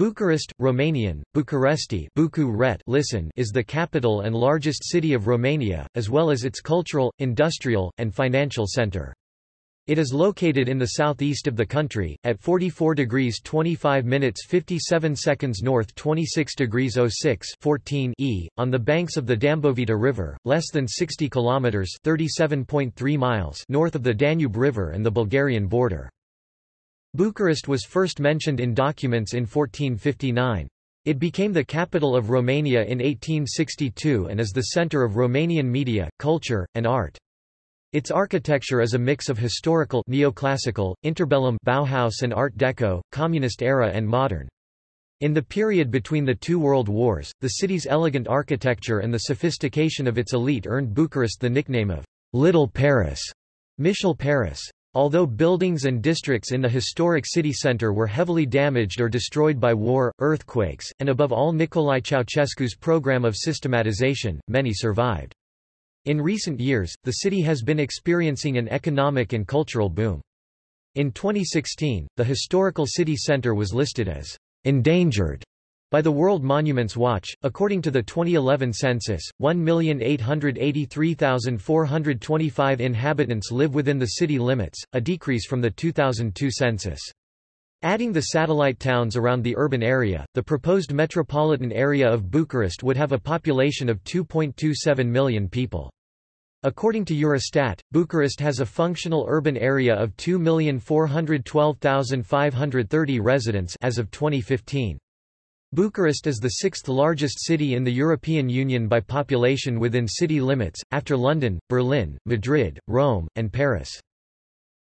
Bucharest, Romanian, Bucuresti Bucu listen is the capital and largest city of Romania, as well as its cultural, industrial, and financial centre. It is located in the southeast of the country, at 44 degrees 25 minutes 57 seconds north 26 degrees 06 14 e, on the banks of the Dambovita River, less than 60 kilometers 37.3 miles north of the Danube River and the Bulgarian border. Bucharest was first mentioned in documents in 1459. It became the capital of Romania in 1862 and is the center of Romanian media, culture, and art. Its architecture is a mix of historical neoclassical, interbellum Bauhaus and Art Deco, communist era and modern. In the period between the two world wars, the city's elegant architecture and the sophistication of its elite earned Bucharest the nickname of Little Paris, Micul Paris. Although buildings and districts in the historic city centre were heavily damaged or destroyed by war, earthquakes, and above all Nicolae Ceausescu's program of systematization, many survived. In recent years, the city has been experiencing an economic and cultural boom. In 2016, the historical city centre was listed as endangered by the World Monuments Watch, according to the 2011 census, 1,883,425 inhabitants live within the city limits, a decrease from the 2002 census. Adding the satellite towns around the urban area, the proposed metropolitan area of Bucharest would have a population of 2.27 million people. According to Eurostat, Bucharest has a functional urban area of 2,412,530 residents as of 2015. Bucharest is the sixth largest city in the European Union by population within city limits, after London, Berlin, Madrid, Rome, and Paris.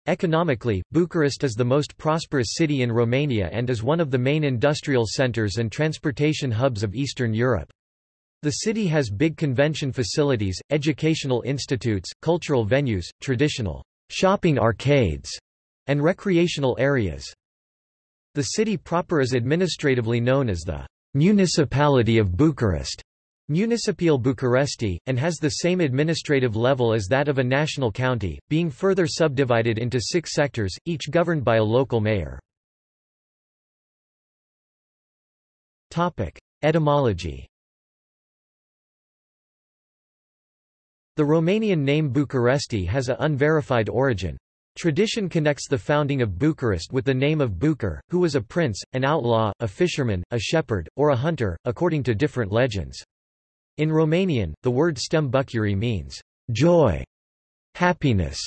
Economically, Bucharest is the most prosperous city in Romania and is one of the main industrial centres and transportation hubs of Eastern Europe. The city has big convention facilities, educational institutes, cultural venues, traditional shopping arcades, and recreational areas. The city proper is administratively known as the Municipality of Bucharest, Municipal Bucuresti, and has the same administrative level as that of a national county, being further subdivided into six sectors, each governed by a local mayor. Etymology The Romanian name Bucuresti has a unverified origin. Tradition connects the founding of Bucharest with the name of Bucur, who was a prince, an outlaw, a fisherman, a shepherd, or a hunter, according to different legends. In Romanian, the word stem bucuri means joy, happiness,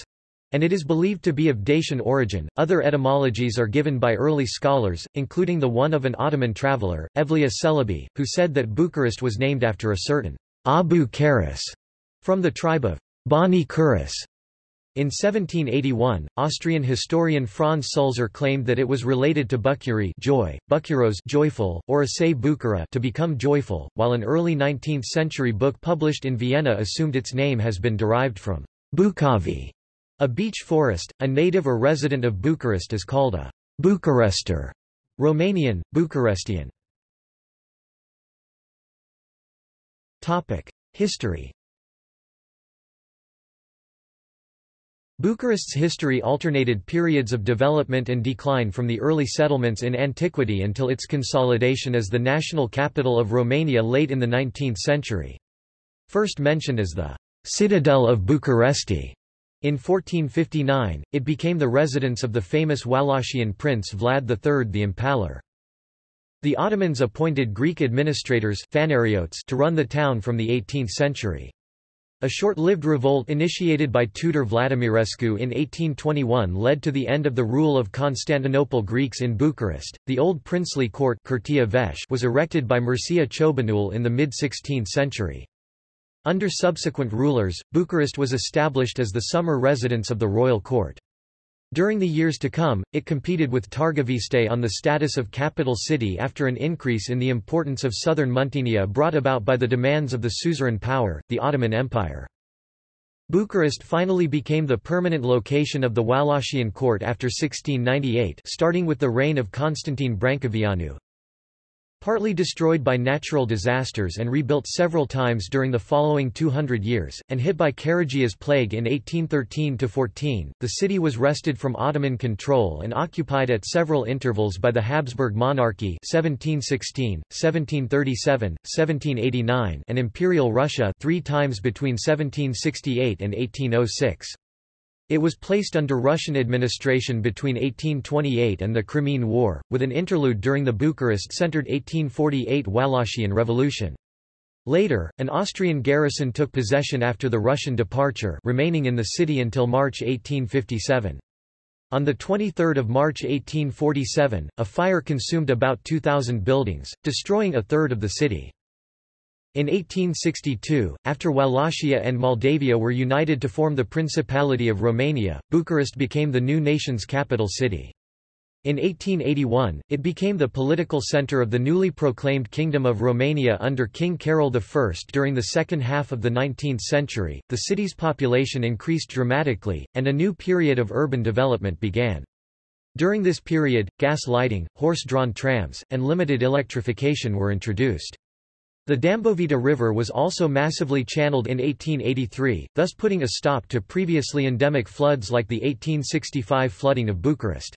and it is believed to be of Dacian origin. Other etymologies are given by early scholars, including the one of an Ottoman traveller, Evliya Celebi, who said that Bucharest was named after a certain Abu Karis from the tribe of Bani Kuris. In 1781, Austrian historian Franz Sulzer claimed that it was related to Bucuri joy, Bucuros joyful, or Ase Bucura to become joyful, while an early 19th-century book published in Vienna assumed its name has been derived from Bukavi, a beech forest. A native or resident of Bucharest is called a Bucharester, Romanian, Bucharestian. History Bucharest's history alternated periods of development and decline from the early settlements in antiquity until its consolidation as the national capital of Romania late in the 19th century. First mentioned as the citadel of Bucuresti, in 1459, it became the residence of the famous Wallachian prince Vlad III the Impaler. The Ottomans appointed Greek administrators to run the town from the 18th century. A short-lived revolt initiated by Tudor Vladimirescu in 1821 led to the end of the rule of Constantinople Greeks in Bucharest. The old princely court was erected by Mircea Ciobanul in the mid-16th century. Under subsequent rulers, Bucharest was established as the summer residence of the royal court. During the years to come, it competed with Targoviste on the status of capital city after an increase in the importance of southern Muntenia brought about by the demands of the suzerain power, the Ottoman Empire. Bucharest finally became the permanent location of the Wallachian court after 1698 starting with the reign of Constantine Brancoveanu. Partly destroyed by natural disasters and rebuilt several times during the following 200 years, and hit by Caragea's plague in 1813–14, the city was wrested from Ottoman control and occupied at several intervals by the Habsburg monarchy 1716, 1737, 1789 and Imperial Russia three times between 1768 and 1806. It was placed under Russian administration between 1828 and the Crimean War, with an interlude during the Bucharest-centered 1848 Wallachian Revolution. Later, an Austrian garrison took possession after the Russian departure remaining in the city until March 1857. On 23 March 1847, a fire consumed about 2,000 buildings, destroying a third of the city. In 1862, after Wallachia and Moldavia were united to form the Principality of Romania, Bucharest became the new nation's capital city. In 1881, it became the political center of the newly proclaimed Kingdom of Romania under King Carol I. During the second half of the 19th century, the city's population increased dramatically, and a new period of urban development began. During this period, gas lighting, horse-drawn trams, and limited electrification were introduced. The Dambovita River was also massively channeled in 1883, thus putting a stop to previously endemic floods like the 1865 flooding of Bucharest.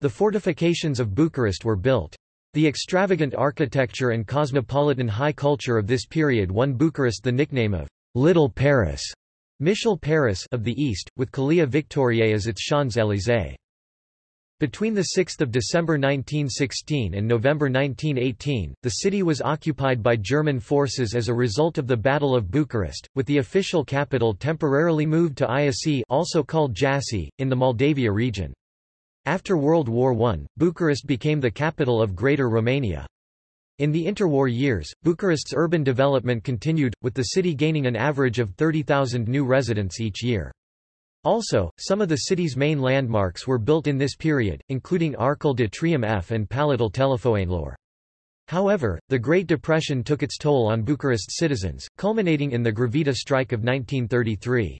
The fortifications of Bucharest were built. The extravagant architecture and cosmopolitan high culture of this period won Bucharest the nickname of Little Paris, Micul Paris of the East, with Calea Victoriei as its Champs-Élysées. Between 6 December 1916 and November 1918, the city was occupied by German forces as a result of the Battle of Bucharest, with the official capital temporarily moved to Iasi also called Jassy, in the Moldavia region. After World War I, Bucharest became the capital of Greater Romania. In the interwar years, Bucharest's urban development continued, with the city gaining an average of 30,000 new residents each year. Also, some of the city's main landmarks were built in this period, including Arcul de Triumf and Palatul Telefoanelor. However, the Great Depression took its toll on Bucharest's citizens, culminating in the Grivița strike of 1933.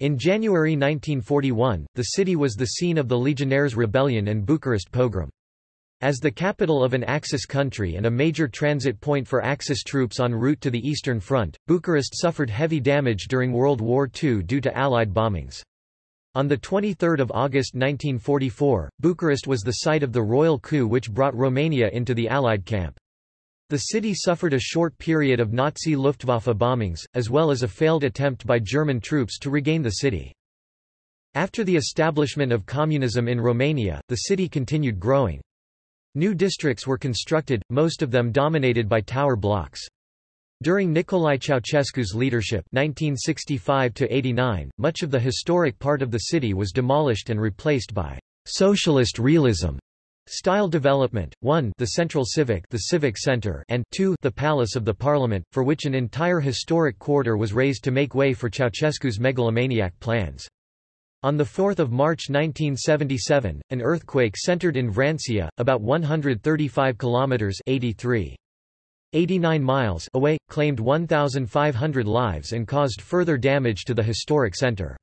In January 1941, the city was the scene of the Legionnaires' Rebellion and Bucharest pogrom. As the capital of an Axis country and a major transit point for Axis troops en route to the Eastern Front, Bucharest suffered heavy damage during World War II due to Allied bombings. On 23 August 1944, Bucharest was the site of the royal coup which brought Romania into the Allied camp. The city suffered a short period of Nazi Luftwaffe bombings, as well as a failed attempt by German troops to regain the city. After the establishment of communism in Romania, the city continued growing. New districts were constructed, most of them dominated by tower blocks. During Nicolae Ceausescu's leadership 1965 much of the historic part of the city was demolished and replaced by socialist realism style development 1 the central civic the civic center and 2 the palace of the parliament for which an entire historic quarter was raised to make way for Ceausescu's megalomaniac plans on 4 March 1977, an earthquake centered in Vrancea, about 135 kilometers (83, 89 miles) away, claimed 1,500 lives and caused further damage to the historic center.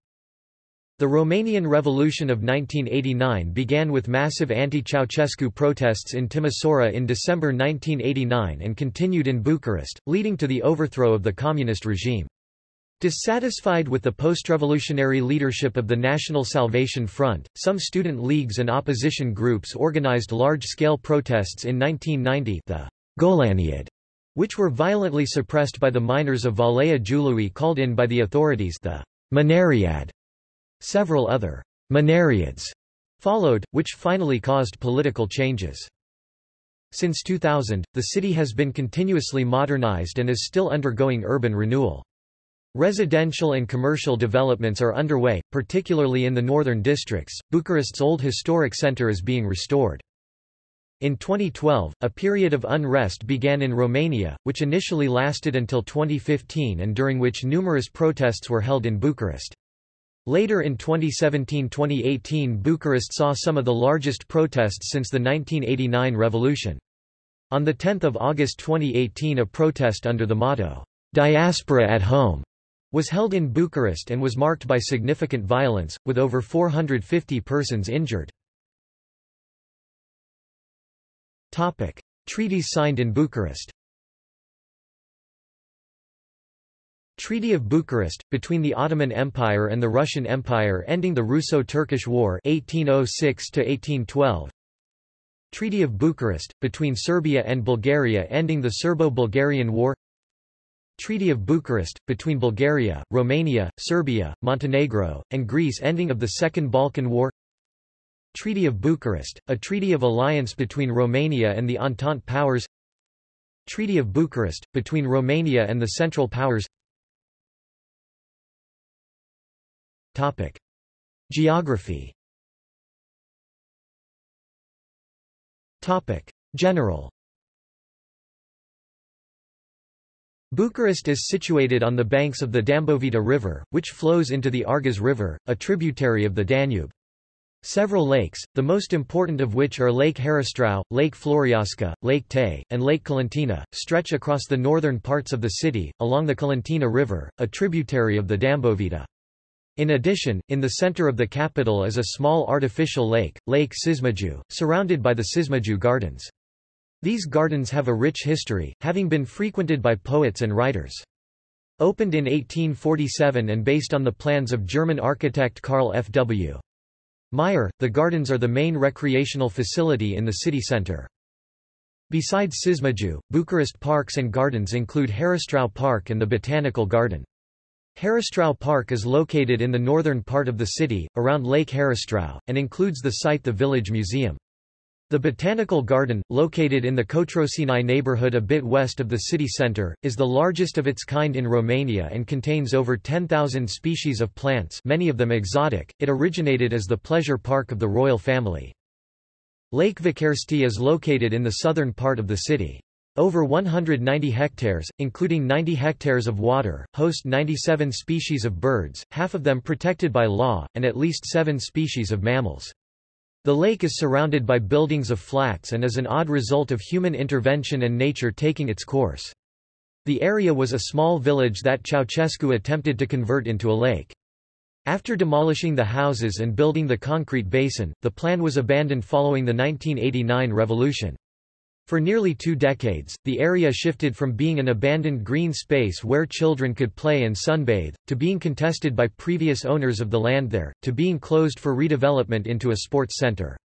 The Romanian Revolution of 1989 began with massive anti-Ceausescu protests in Timisoara in December 1989 and continued in Bucharest, leading to the overthrow of the communist regime. Dissatisfied with the post-revolutionary leadership of the National Salvation Front, some student leagues and opposition groups organized large-scale protests in 1990 the Golaniad, which were violently suppressed by the miners of Valea Jiului called in by the authorities the Mineriad. Several other Mineriads followed, which finally caused political changes. Since 2000, the city has been continuously modernized and is still undergoing urban renewal. Residential and commercial developments are underway, particularly in the northern districts. Bucharest's old historic center is being restored. In 2012, a period of unrest began in Romania, which initially lasted until 2015 and during which numerous protests were held in Bucharest. Later in 2017-2018 Bucharest saw some of the largest protests since the 1989 revolution. On 10 August 2018 a protest under the motto, Diaspora at Home was held in Bucharest and was marked by significant violence, with over 450 persons injured. Topic. Treaties signed in Bucharest Treaty of Bucharest, between the Ottoman Empire and the Russian Empire ending the Russo-Turkish War 1806 Treaty of Bucharest, between Serbia and Bulgaria ending the Serbo-Bulgarian War Treaty of Bucharest, between Bulgaria, Romania, Serbia, Montenegro, and Greece ending of the Second Balkan War. Treaty of Bucharest, a treaty of alliance between Romania and the Entente powers. Treaty of Bucharest, between Romania and the Central Powers. Topic. Geography. Topic. General Bucharest is situated on the banks of the Dambovita River, which flows into the Argeș River, a tributary of the Danube. Several lakes, the most important of which are Lake Heristrau, Lake Floreasca, Lake Tei, and Lake Colentina, stretch across the northern parts of the city, along the Colentina River, a tributary of the Dambovita. In addition, in the center of the capital is a small artificial lake, Lake Cișmigiu, surrounded by the Cișmigiu Gardens. These gardens have a rich history, having been frequented by poets and writers. Opened in 1847 and based on the plans of German architect Karl F. W. Meyer, the gardens are the main recreational facility in the city center. Besides Cișmigiu, Bucharest parks and gardens include Heristrau Park and the Botanical Garden. Heristrau Park is located in the northern part of the city, around Lake Heristrau, and includes the site the Village Museum. The Botanical Garden, located in the Cotroceni neighborhood a bit west of the city center, is the largest of its kind in Romania and contains over 10,000 species of plants many of them exotic. It originated as the pleasure park of the royal family. Lake Văcărești is located in the southern part of the city. Over 190 hectares, including 90 hectares of water, host 97 species of birds, half of them protected by law, and at least seven species of mammals. The lake is surrounded by buildings of flats and is an odd result of human intervention and nature taking its course. The area was a small village that Ceausescu attempted to convert into a lake. After demolishing the houses and building the concrete basin, the plan was abandoned following the 1989 revolution. For nearly two decades, the area shifted from being an abandoned green space where children could play and sunbathe, to being contested by previous owners of the land there, to being closed for redevelopment into a sports center.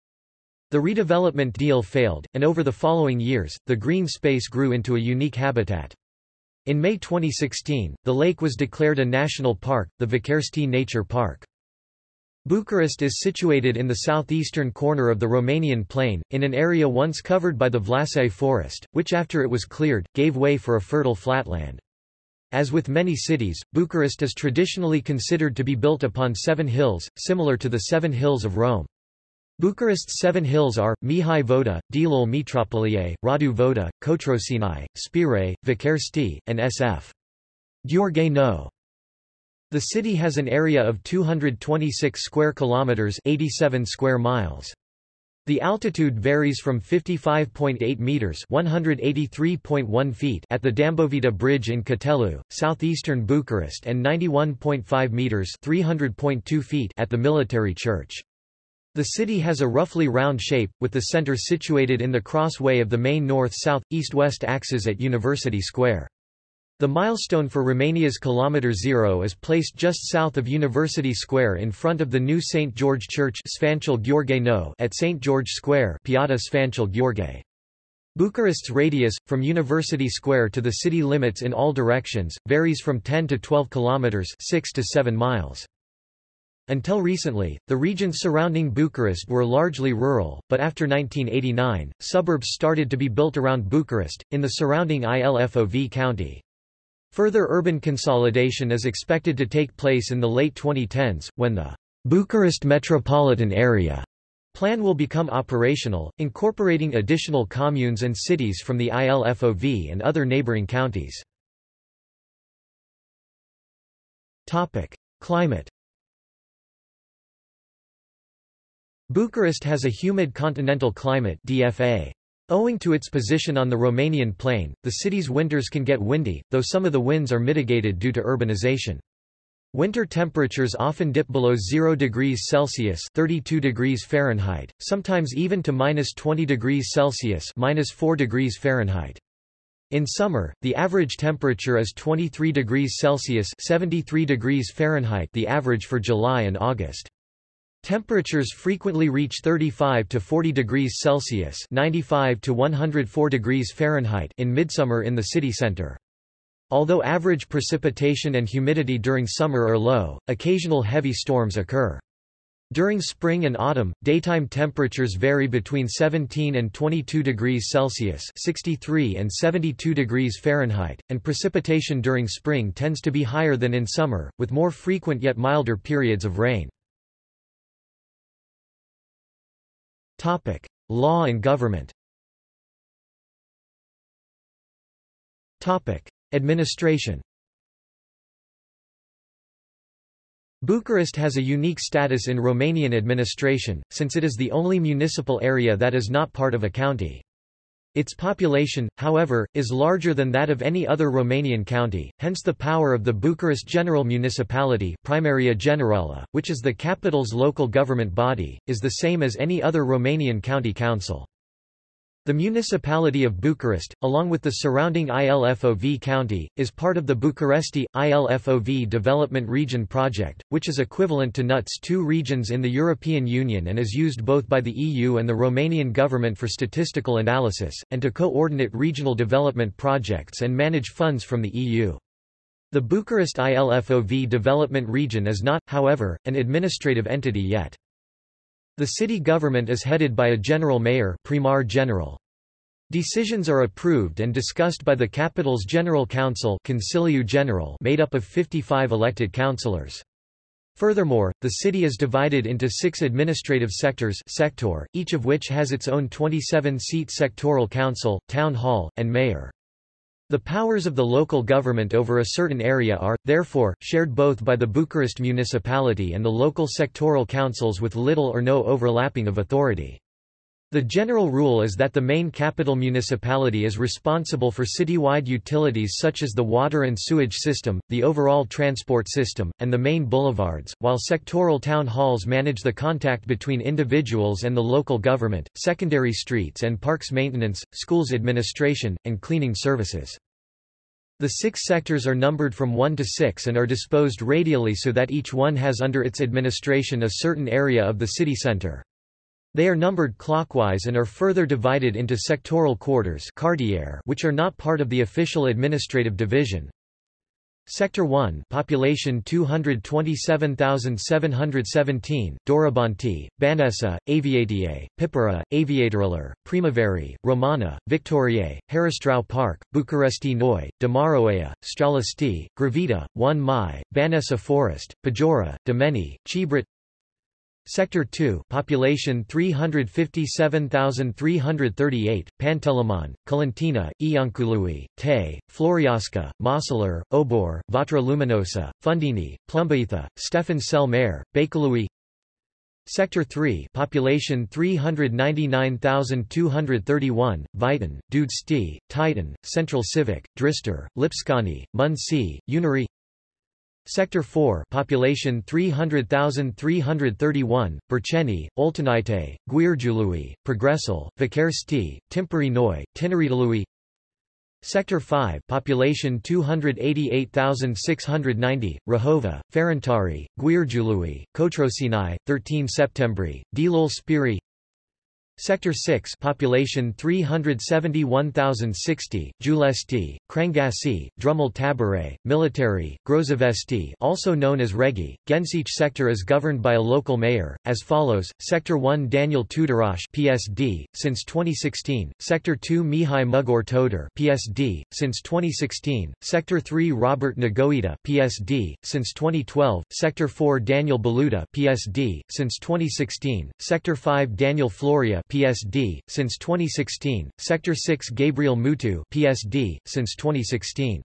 The redevelopment deal failed, and over the following years, the green space grew into a unique habitat. In May 2016, the lake was declared a national park, the Văcărești Nature Park. Bucharest is situated in the southeastern corner of the Romanian plain, in an area once covered by the Vlasei forest, which after it was cleared, gave way for a fertile flatland. As with many cities, Bucharest is traditionally considered to be built upon seven hills, similar to the seven hills of Rome. Bucharest's seven hills are, Mihai Voda, Dealul Metropolie, Radu Voda, Cotroceni, Spire, Văcărești, and SF. Gheorghe No. The city has an area of 226 square kilometers, 87 square miles. The altitude varies from 55.8 meters (183.1 feet) at the Dambovita Bridge in Cătelu, southeastern Bucharest, and 91.5 meters (300.2 feet) at the Military Church. The city has a roughly round shape, with the center situated in the crossway of the main north-south, east-west axes at University Square. The milestone for Romania's Kilometre Zero is placed just south of University Square in front of the new St. George Church at St. George Square Sfântul Gheorghe. Bucharest's radius, from University Square to the city limits in all directions, varies from 10 to 12 kilometres 6 to 7 miles. Until recently, the regions surrounding Bucharest were largely rural, but after 1989, suburbs started to be built around Bucharest, in the surrounding Ilfov county. Further urban consolidation is expected to take place in the late 2010s, when the Bucharest metropolitan area plan will become operational, incorporating additional communes and cities from the ILFOV and other neighboring counties. Topic. Climate Bucharest has a humid continental climate DFA. Owing to its position on the Romanian plain, the city's winters can get windy, though some of the winds are mitigated due to urbanization. Winter temperatures often dip below 0 degrees Celsius 32 degrees Fahrenheit, sometimes even to minus 20 degrees Celsius minus 4 degrees Fahrenheit. In summer, the average temperature is 23 degrees Celsius 73 degrees Fahrenheit the average for July and August. Temperatures frequently reach 35 to 40 degrees Celsius 95 to 104 degrees Fahrenheit in midsummer in the city center. Although average precipitation and humidity during summer are low, occasional heavy storms occur. During spring and autumn, daytime temperatures vary between 17 and 22 degrees Celsius 63 and 72 degrees Fahrenheit, and precipitation during spring tends to be higher than in summer, with more frequent yet milder periods of rain. Topic: Law and government. Topic: Administration. Bucharest has a unique status in Romanian administration, since it is the only municipal area that is not part of a county. Its population, however, is larger than that of any other Romanian county, hence the power of the Bucharest General Municipality Primaria Generală, which is the capital's local government body, is the same as any other Romanian county council. The municipality of Bucharest, along with the surrounding ILFOV county, is part of the Bucuresti, ILFOV Development Region project, which is equivalent to NUTS 2 regions in the European Union and is used both by the EU and the Romanian government for statistical analysis, and to coordinate regional development projects and manage funds from the EU. The Bucharest ILFOV Development Region is not, however, an administrative entity yet. The city government is headed by a general mayor primar general. Decisions are approved and discussed by the capital's General Council Consiliu General made up of 55 elected councillors. Furthermore, the city is divided into six administrative sectors sector, each of which has its own 27-seat sectoral council, town hall, and mayor. The powers of the local government over a certain area are, therefore, shared both by the Bucharest municipality and the local sectoral councils with little or no overlapping of authority. The general rule is that the main capital municipality is responsible for citywide utilities such as the water and sewage system, the overall transport system, and the main boulevards, while sectoral town halls manage the contact between individuals and the local government, secondary streets and parks maintenance, schools administration, and cleaning services. The six sectors are numbered from 1 to 6 and are disposed radially so that each one has under its administration a certain area of the city center. They are numbered clockwise and are further divided into sectoral quarters which are not part of the official administrative division. Sector 1 population 227,717, Dorobanti, Băneasa, Aviatie, Pipera, Aviatorilor, Primaveri, Romana, Victoriae, Heristrau Park, Bucuresti Noi, Dămăroaia, Stralisti, Grivița, 1 Mai, Băneasa Forest, Pajora, Domeni, Chibrit Sector 2 population 357,338, Pantelimon, Colentina, Iancului, Te, Floreasca, Mosseler, Obor, Vatra Luminosa, Fundeni, Plumbuita, Stefan Cel Mare, Bakalui Sector 3 population 399,231, Vitan, Dudești, Titan, Central Civic, Dristor, Lipscani, Munsi, Unari Sector 4 population 300,331, Berceni, Oltenaite, Giurgiului, Progresul, Vikersti, Timpuri Noi, Tineretului Sector 5 population 288,690, Rahova, Ferentari, Giurgiului, Cotroceni, 13 Septembri, Dilul Spiri Sector 6 population 371,060, Giulești, Crangasi, Drumul Tabere, Military, Grozavesti also known as Regi. Gensich sector is governed by a local mayor, as follows, Sector 1 Daniel Tudorache PSD, since 2016, Sector 2 Mihai Mugur Toader PSD, since 2016, Sector 3 Robert Negoita PSD, since 2012, Sector 4 Daniel Baluta PSD, since 2016, Sector 5 Daniel Florea PSD, since 2016, Sector 6 Gabriel Mutu PSD, since 2016.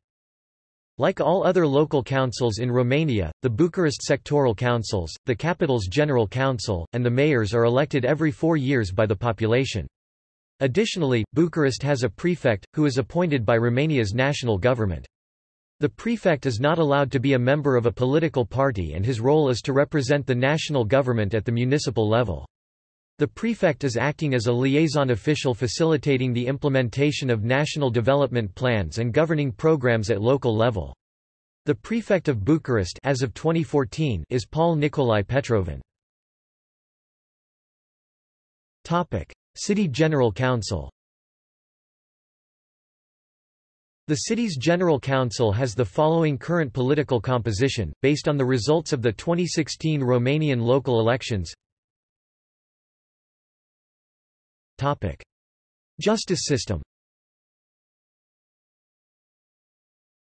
Like all other local councils in Romania, the Bucharest sectoral councils, the capital's general council, and the mayors are elected every four years by the population. Additionally, Bucharest has a prefect, who is appointed by Romania's national government. The prefect is not allowed to be a member of a political party and his role is to represent the national government at the municipal level. The prefect is acting as a liaison official facilitating the implementation of national development plans and governing programs at local level. The prefect of Bucharest as of 2014 is Paul Nicolae Petrovan. Topic: City General Council. The city's General Council has the following current political composition, based on the results of the 2016 Romanian local elections Topic. Justice system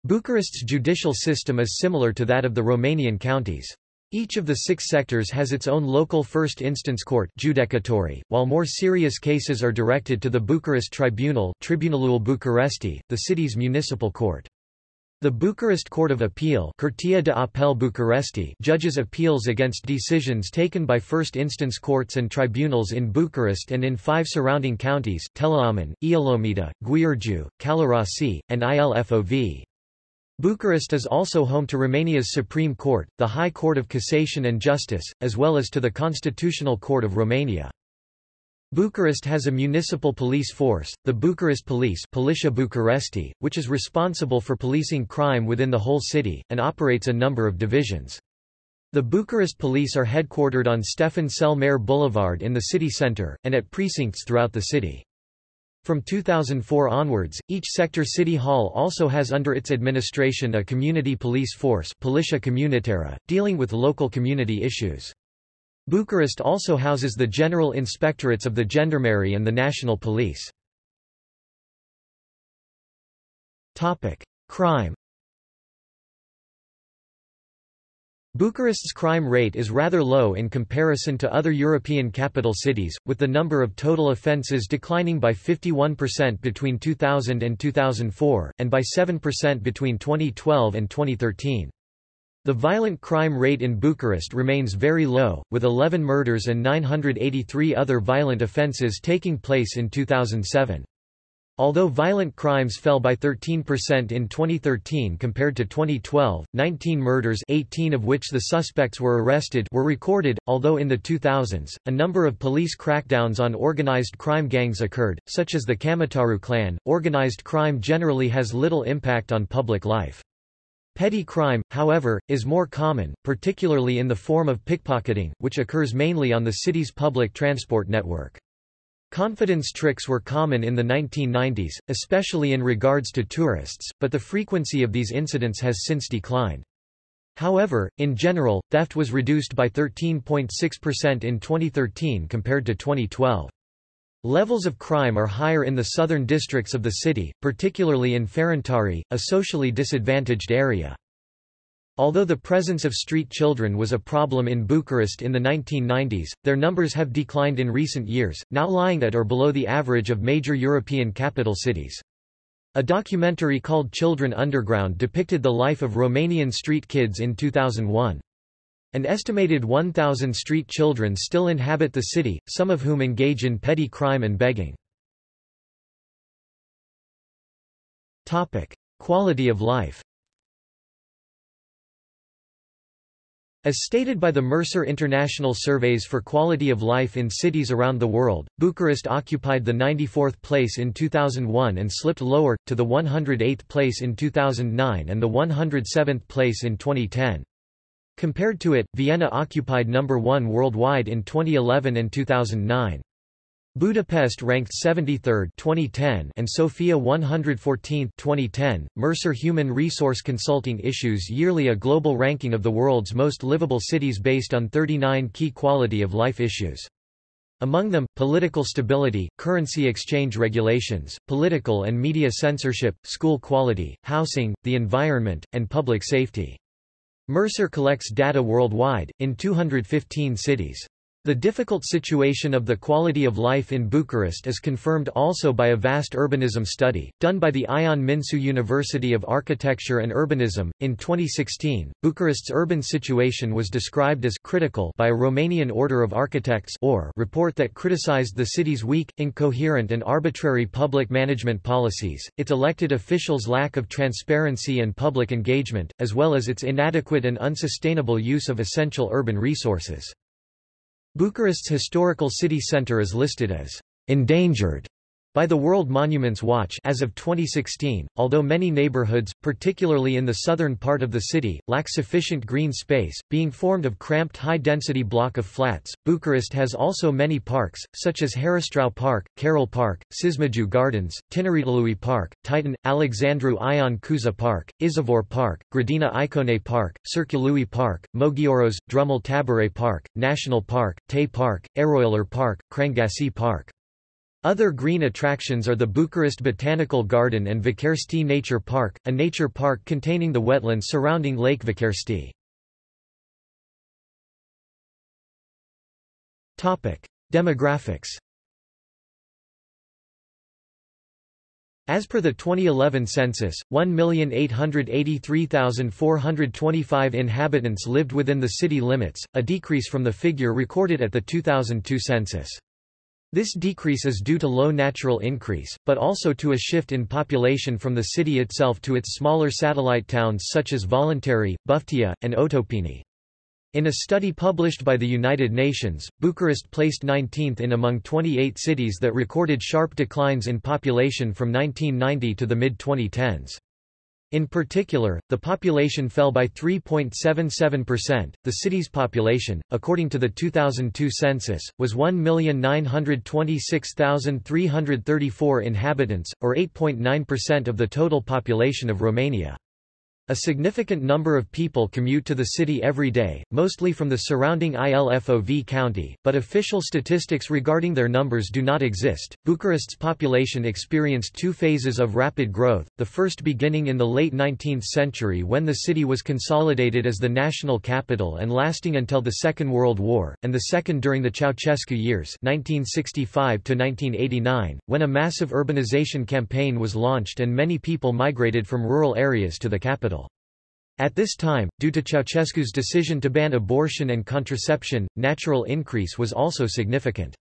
Bucharest's judicial system is similar to that of the Romanian counties. Each of the six sectors has its own local first instance court judecătorie, while more serious cases are directed to the Bucharest Tribunal Tribunalul Bucuresti, the city's municipal court. The Bucharest Court of Appeal Curtea de Apel Bucuresti judges appeals against decisions taken by first-instance courts and tribunals in Bucharest and in five surrounding counties, Teleorman, Ialomita, Giurgiu, Călărași, and Ilfov. Bucharest is also home to Romania's Supreme Court, the High Court of Cassation and Justice, as well as to the Constitutional Court of Romania. Bucharest has a municipal police force, the Bucharest Police Poliția Bucuresti, which is responsible for policing crime within the whole city, and operates a number of divisions. The Bucharest Police are headquartered on Stefan cel Mare Boulevard in the city centre, and at precincts throughout the city. From 2004 onwards, each sector city hall also has under its administration a community police force Poliția Comunitară, dealing with local community issues. Bucharest also houses the General Inspectorates of the Gendarmerie and the National Police. Crime Bucharest's crime rate is rather low in comparison to other European capital cities, with the number of total offences declining by 51% between 2000 and 2004, and by 7% between 2012 and 2013. The violent crime rate in Bucharest remains very low, with 11 murders and 983 other violent offences taking place in 2007. Although violent crimes fell by 13% in 2013 compared to 2012, 19 murders 18 of which the suspects were arrested were recorded, although in the 2000s, a number of police crackdowns on organized crime gangs occurred, such as the Camataru clan. Organized crime generally has little impact on public life. Petty crime, however, is more common, particularly in the form of pickpocketing, which occurs mainly on the city's public transport network. Confidence tricks were common in the 1990s, especially in regards to tourists, but the frequency of these incidents has since declined. However, in general, theft was reduced by 13.6% in 2013 compared to 2012. Levels of crime are higher in the southern districts of the city, particularly in Ferentari, a socially disadvantaged area. Although the presence of street children was a problem in Bucharest in the 1990s, their numbers have declined in recent years, now lying at or below the average of major European capital cities. A documentary called Children Underground depicted the life of Romanian street kids in 2001. An estimated 1,000 street children still inhabit the city, some of whom engage in petty crime and begging. Quality of life As stated by the Mercer International Surveys for Quality of Life in Cities Around the World, Bucharest occupied the 94th place in 2001 and slipped lower, to the 108th place in 2009 and the 107th place in 2010. Compared to it, Vienna occupied number 1 worldwide in 2011 and 2009. Budapest ranked 73rd 2010 and Sofia 114th 2010. Mercer Human Resource Consulting issues yearly a global ranking of the world's most livable cities based on 39 key quality of life issues. Among them, political stability, currency exchange regulations, political and media censorship, school quality, housing, the environment, and public safety. Mercer collects data worldwide, in 215 cities. The difficult situation of the quality of life in Bucharest is confirmed also by a vast urbanism study, done by the Ion Mincu University of Architecture and Urbanism. In 2016, Bucharest's urban situation was described as critical by a Romanian Order of Architects or report that criticized the city's weak, incoherent and arbitrary public management policies, its elected officials' lack of transparency and public engagement, as well as its inadequate and unsustainable use of essential urban resources. Bucharest's historical city centre is listed as endangered by the World Monuments Watch as of 2016, although many neighborhoods, particularly in the southern part of the city, lack sufficient green space, being formed of cramped high-density block of flats, Bucharest has also many parks, such as Heristrau Park, Carol Park, Cișmigiu Gardens, Tineretului Park, Titan, Alexandru Ion Cuza Park, Izvor Park, Grădina Icone Park, Circului Park, Mogioros, Drumul Tabare Park, National Park, Tei Park, Eroilor Park, Crangasi Park. Other green attractions are the Bucharest Botanical Garden and Văcărești Nature Park, a nature park containing the wetlands surrounding Lake Văcărești. Demographics As per the 2011 census, 1,883,425 inhabitants lived within the city limits, a decrease from the figure recorded at the 2002 census. This decrease is due to low natural increase, but also to a shift in population from the city itself to its smaller satellite towns such as Voluntari, Buftea, and Otopeni. In a study published by the United Nations, Bucharest placed 19th in among 28 cities that recorded sharp declines in population from 1990 to the mid-2010s. In particular, the population fell by 3.77%. The city's population, according to the 2002 census, was 1,926,334 inhabitants, or 8.9% of the total population of Romania. A significant number of people commute to the city every day, mostly from the surrounding ILFOV county, but official statistics regarding their numbers do not exist. Bucharest's population experienced two phases of rapid growth, the first beginning in the late 19th century when the city was consolidated as the national capital and lasting until the Second World War, and the second during the Ceausescu years 1965 1989, when a massive urbanization campaign was launched and many people migrated from rural areas to the capital. At this time, due to Ceausescu's decision to ban abortion and contraception, natural increase was also significant.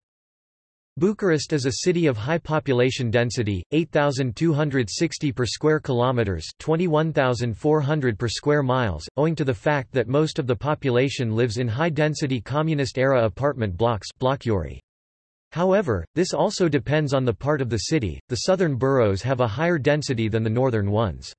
Bucharest is a city of high population density, 8260 per square kilometers, 21400 per square miles, owing to the fact that most of the population lives in high-density communist-era apartment blocks. However, this also depends on the part of the city. The southern boroughs have a higher density than the northern ones.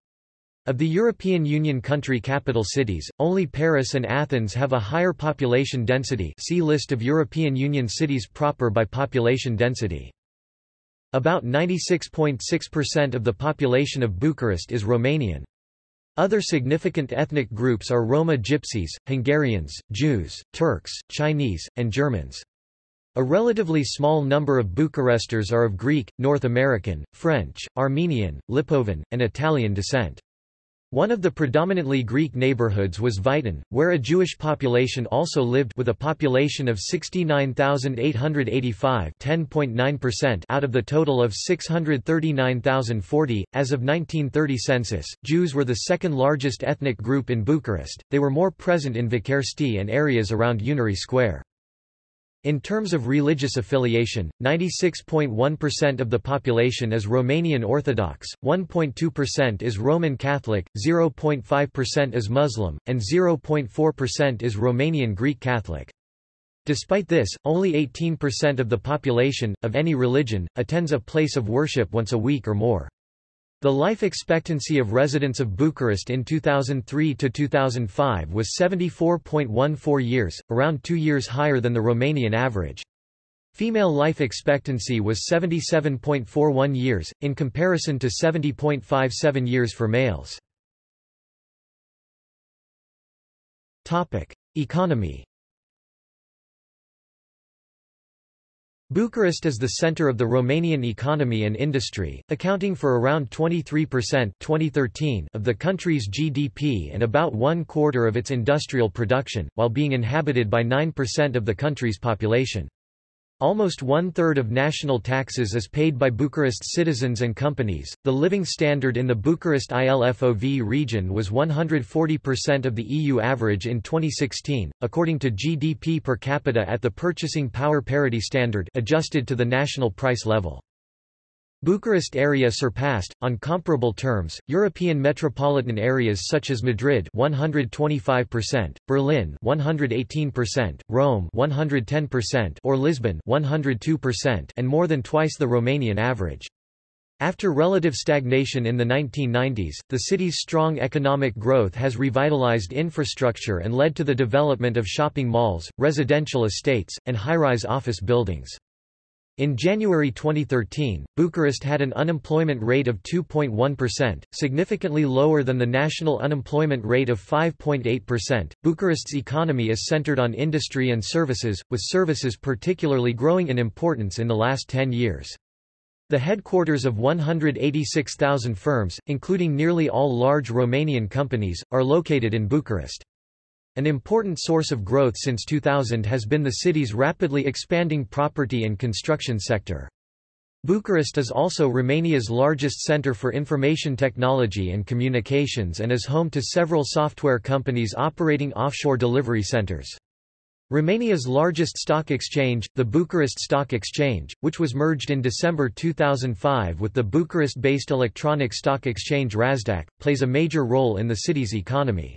Of the European Union country capital cities, only Paris and Athens have a higher population density see List of European Union cities proper by population density. About 96.6% of the population of Bucharest is Romanian. Other significant ethnic groups are Roma Gypsies, Hungarians, Jews, Turks, Chinese, and Germans. A relatively small number of Bucharesters are of Greek, North American, French, Armenian, Lipovan, and Italian descent. One of the predominantly Greek neighborhoods was Vitan, where a Jewish population also lived with a population of 69,885 out of the total of 639,040. As of 1930 census, Jews were the second largest ethnic group in Bucharest, they were more present in Văcărești and areas around Unirii Square. In terms of religious affiliation, 96.1% of the population is Romanian Orthodox, 1.2% is Roman Catholic, 0.5% is Muslim, and 0.4% is Romanian Greek Catholic. Despite this, only 18% of the population, of any religion, attends a place of worship once a week or more. The life expectancy of residents of Bucharest in 2003 to 2005 was 74.14 years, around 2 years higher than the Romanian average. Female life expectancy was 77.41 years, in comparison to 70.57 years for males. Economy Bucharest is the center of the Romanian economy and industry, accounting for around 23% 2013 of the country's GDP and about one quarter of its industrial production, while being inhabited by 9% of the country's population. Almost one-third of national taxes is paid by Bucharest's citizens and companies. The living standard in the Bucharest ILFOV region was 140% of the EU average in 2016, according to GDP per capita at the purchasing power parity standard adjusted to the national price level. Bucharest area surpassed, on comparable terms, European metropolitan areas such as Madrid 125%, Berlin 118%, Rome 110%, or Lisbon 102%, and more than twice the Romanian average. After relative stagnation in the 1990s, the city's strong economic growth has revitalized infrastructure and led to the development of shopping malls, residential estates, and high-rise office buildings. In January 2013, Bucharest had an unemployment rate of 2.1%, significantly lower than the national unemployment rate of 5.8%. Bucharest's economy is centered on industry and services, with services particularly growing in importance in the last 10 years. The headquarters of 186,000 firms, including nearly all large Romanian companies, are located in Bucharest. An important source of growth since 2000 has been the city's rapidly expanding property and construction sector. Bucharest is also Romania's largest center for information technology and communications and is home to several software companies operating offshore delivery centers. Romania's largest stock exchange, the Bucharest Stock Exchange, which was merged in December 2005 with the Bucharest-based electronic stock exchange RASDAQ, plays a major role in the city's economy.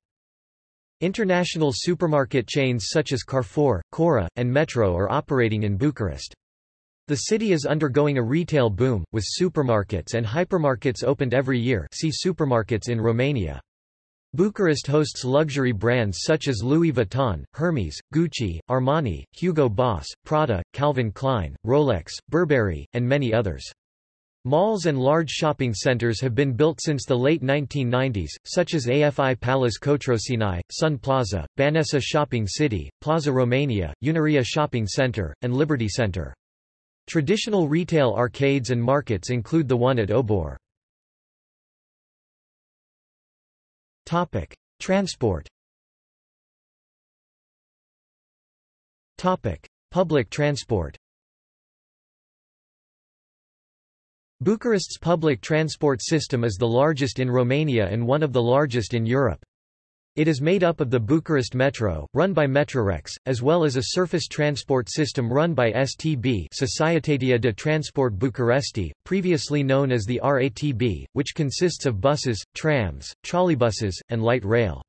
International supermarket chains such as Carrefour, Cora, and Metro are operating in Bucharest. The city is undergoing a retail boom, with supermarkets and hypermarkets opened every year see supermarkets in Romania. Bucharest hosts luxury brands such as Louis Vuitton, Hermes, Gucci, Armani, Hugo Boss, Prada, Calvin Klein, Rolex, Burberry, and many others. Malls and large shopping centers have been built since the late 1990s, such as AFI Palace Cotroceni, Sun Plaza, Băneasa Shopping City, Plaza Romania, Unirea Shopping Center, and Liberty Center. Traditional retail arcades and markets include the one at Obor. Transport Public transport Bucharest's public transport system is the largest in Romania and one of the largest in Europe. It is made up of the Bucharest Metro, run by Metrorex, as well as a surface transport system run by STB Societatea de Transport Bucuresti, previously known as the RATB, which consists of buses, trams, trolleybuses, and light rail.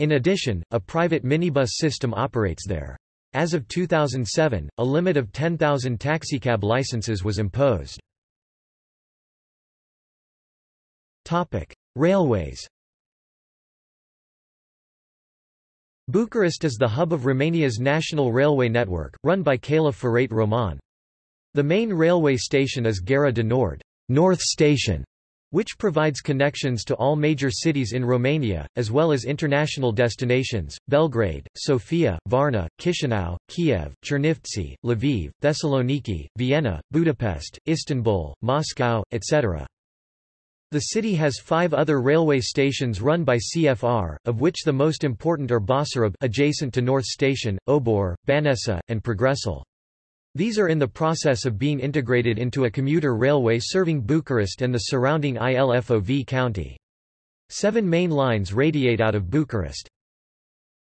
In addition, a private minibus system operates there. As of 2007, a limit of 10,000 taxicab licenses was imposed. Topic: Railways. Bucharest is the hub of Romania's national railway network, run by Ferate Române. The main railway station is Gara de Nord, North Station, which provides connections to all major cities in Romania, as well as international destinations, Belgrade, Sofia, Varna, Chisinau, Kiev, Chernivtsi, Lviv, Thessaloniki, Vienna, Budapest, Istanbul, Moscow, etc. The city has five other railway stations run by CFR, of which the most important are Basarab adjacent to North Station, Obor, Băneasa, and Progresul. These are in the process of being integrated into a commuter railway serving Bucharest and the surrounding ILFOV county. Seven main lines radiate out of Bucharest.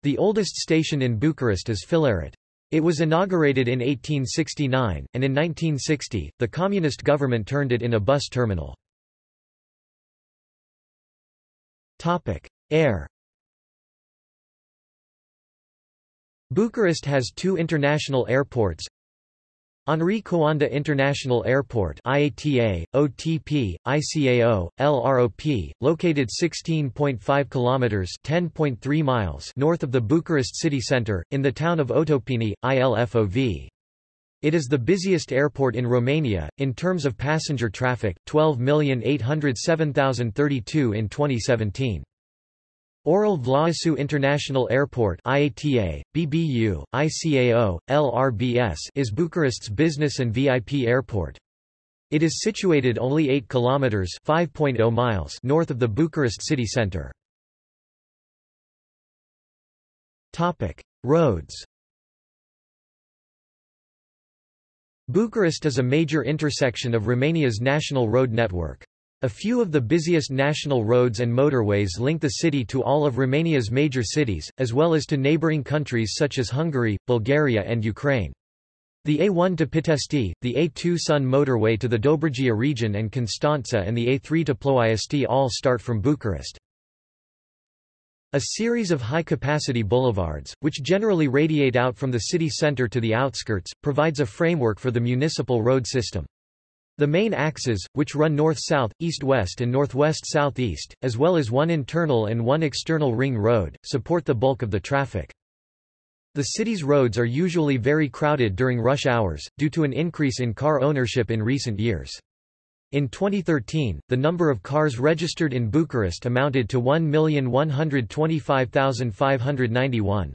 The oldest station in Bucharest is Filaret. It was inaugurated in 1869, and in 1960, the communist government turned it in a bus terminal. Topic: Air. Bucharest has two international airports. Henri Coanda International Airport IATA, OTP, ICAO, LROP, located 16.5 kilometers (10.3 miles) north of the Bucharest city center in the town of Otopeni, ILFOV. It is the busiest airport in Romania, in terms of passenger traffic, 12,807,032 in 2017. Aurel Vlaicu International Airport IATA, BBU, ICAO, LRBS is Bucharest's business and VIP airport. It is situated only 8 kilometers (5.0 miles) north of the Bucharest city center. Topic: Roads. Bucharest is a major intersection of Romania's national road network. A few of the busiest national roads and motorways link the city to all of Romania's major cities, as well as to neighbouring countries such as Hungary, Bulgaria and Ukraine. The A1 to Pitești, the A2 Sun motorway to the Dobrogea region and Constanța and the A3 to Ploiești all start from Bucharest. A series of high-capacity boulevards, which generally radiate out from the city centre to the outskirts, provides a framework for the municipal road system. The main axes, which run north-south, east-west and northwest-southeast, as well as one internal and one external ring road, support the bulk of the traffic. The city's roads are usually very crowded during rush hours, due to an increase in car ownership in recent years. In 2013, the number of cars registered in Bucharest amounted to 1,125,591.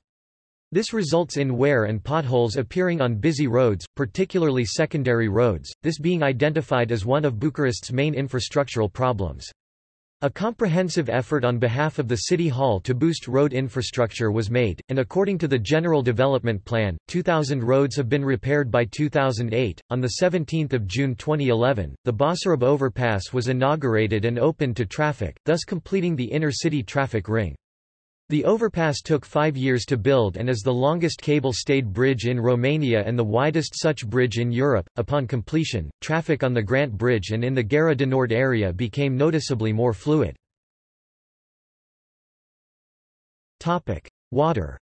This results in wear and potholes appearing on busy roads, particularly secondary roads, this being identified as one of Bucharest's main infrastructural problems. A comprehensive effort on behalf of the City Hall to boost road infrastructure was made, and according to the General Development Plan, 2,000 roads have been repaired by 2008. On 17 June 2011, the Basarab overpass was inaugurated and opened to traffic, thus completing the inner-city traffic ring. The overpass took five years to build and is the longest cable-stayed bridge in Romania and the widest such bridge in Europe. Upon completion, traffic on the Grant Bridge and in the Gara de Nord area became noticeably more fluid. Topic: Water.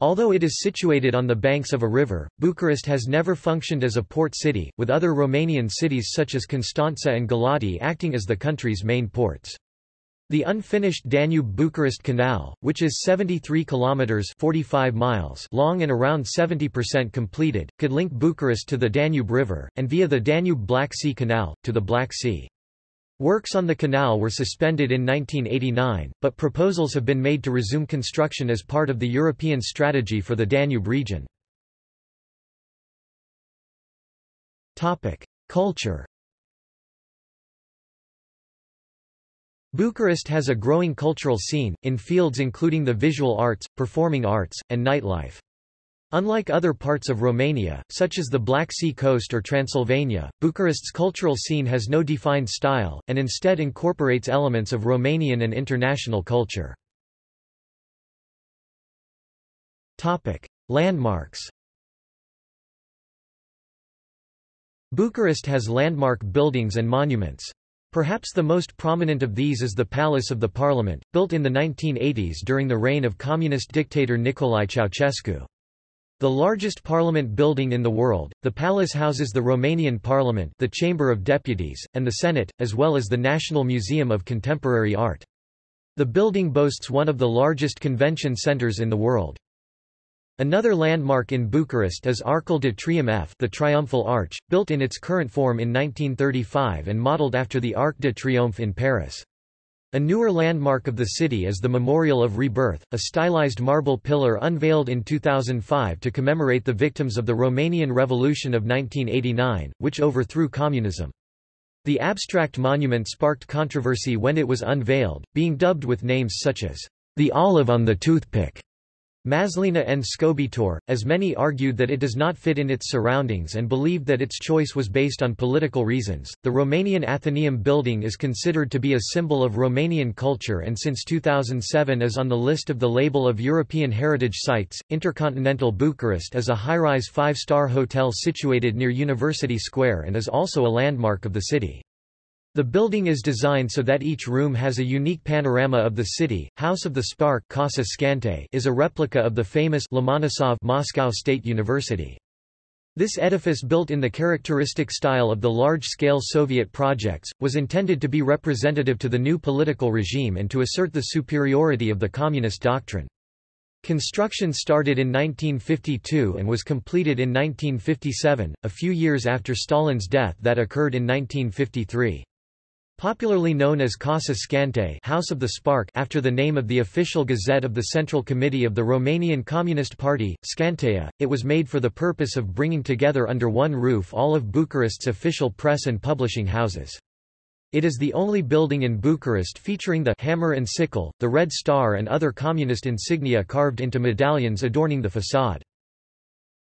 Although it is situated on the banks of a river, Bucharest has never functioned as a port city, with other Romanian cities such as Constanța and Galati acting as the country's main ports. The unfinished Danube-Bucharest Canal, which is 73 kilometers (45 miles) long and around 70% completed, could link Bucharest to the Danube River and via the Danube-Black Sea Canal to the Black Sea. Works on the canal were suspended in 1989, but proposals have been made to resume construction as part of the European strategy for the Danube region. Topic: Culture Bucharest has a growing cultural scene, in fields including the visual arts, performing arts, and nightlife. Unlike other parts of Romania, such as the Black Sea coast or Transylvania, Bucharest's cultural scene has no defined style, and instead incorporates elements of Romanian and international culture. Landmarks Bucharest has landmark buildings and monuments. Perhaps the most prominent of these is the Palace of the Parliament, built in the 1980s during the reign of communist dictator Nicolae Ceausescu. The largest parliament building in the world, the palace houses the Romanian Parliament the Chamber of Deputies, and the Senate, as well as the National Museum of Contemporary Art. The building boasts one of the largest convention centers in the world. Another landmark in Bucharest is Arcul de Triumf the Triumphal Arch, built in its current form in 1935 and modelled after the Arc de Triomphe in Paris. A newer landmark of the city is the Memorial of Rebirth, a stylized marble pillar unveiled in 2005 to commemorate the victims of the Romanian Revolution of 1989, which overthrew communism. The abstract monument sparked controversy when it was unveiled, being dubbed with names such as the olive on the toothpick Maslina and Scobitor, as many argued that it does not fit in its surroundings and believed that its choice was based on political reasons. The Romanian Athenaeum building is considered to be a symbol of Romanian culture and since 2007 is on the list of the label of European Heritage Sites. Intercontinental Bucharest is a high-rise five-star hotel situated near University Square and is also a landmark of the city. The building is designed so that each room has a unique panorama of the city. House of the Spark Casa Scânteii is a replica of the famous Lomonosov Moscow State University. This edifice built in the characteristic style of the large-scale Soviet projects, was intended to be representative to the new political regime and to assert the superiority of the communist doctrine. Construction started in 1952 and was completed in 1957, a few years after Stalin's death that occurred in 1953. Popularly known as Casa Scânteii House of the Spark after the name of the official gazette of the Central Committee of the Romanian Communist Party, Scînteia, it was made for the purpose of bringing together under one roof all of Bucharest's official press and publishing houses. It is the only building in Bucharest featuring the hammer and sickle, the red star and other communist insignia carved into medallions adorning the facade.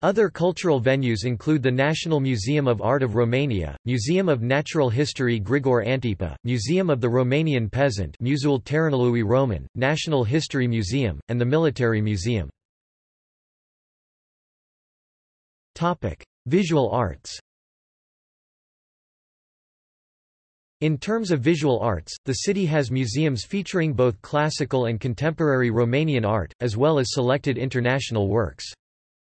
Other cultural venues include the National Museum of Art of Romania, Museum of Natural History Grigore Antipa, Museum of the Romanian Peasant Muzeul Țăranului Român, National History Museum, and the Military Museum. Visual arts In terms of visual arts, the city has museums featuring both classical and contemporary Romanian art, as well as selected international works.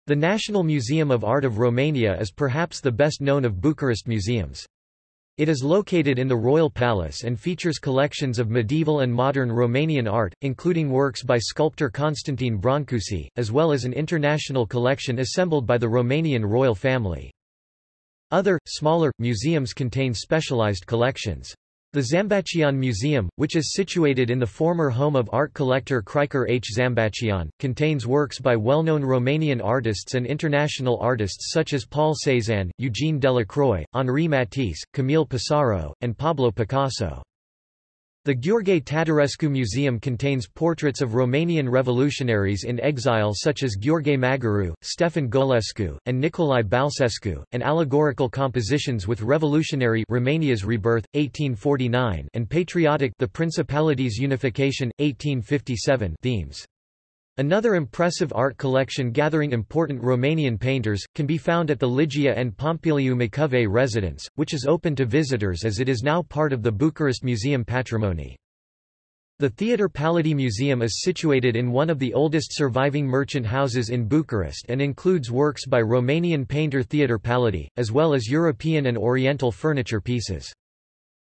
The National Museum of Art of Romania is perhaps the best known of Bucharest museums. It is located in the Royal Palace and features collections of medieval and modern Romanian art, including works by sculptor Constantin Brancusi, as well as an international collection assembled by the Romanian royal family. Other, smaller, museums contain specialized collections. The Zambaccian Museum, which is situated in the former home of art collector Krikor H. Zambaccian, contains works by well-known Romanian artists and international artists such as Paul Cézanne, Eugene Delacroix, Henri Matisse, Camille Pissarro, and Pablo Picasso. The Gheorghe Tatarescu Museum contains portraits of Romanian revolutionaries in exile such as Gheorghe Magheru, Stefan Golescu, and Nicolae Balcescu, and allegorical compositions with revolutionary Romania's rebirth, 1849 and patriotic the Principality's unification, 1857 themes. Another impressive art collection gathering important Romanian painters, can be found at the Ligia and Pompiliu Macovei residence, which is open to visitors as it is now part of the Bucharest Museum patrimony. The Theodor Pallady Museum is situated in one of the oldest surviving merchant houses in Bucharest and includes works by Romanian painter Theodor Pallady, as well as European and Oriental furniture pieces.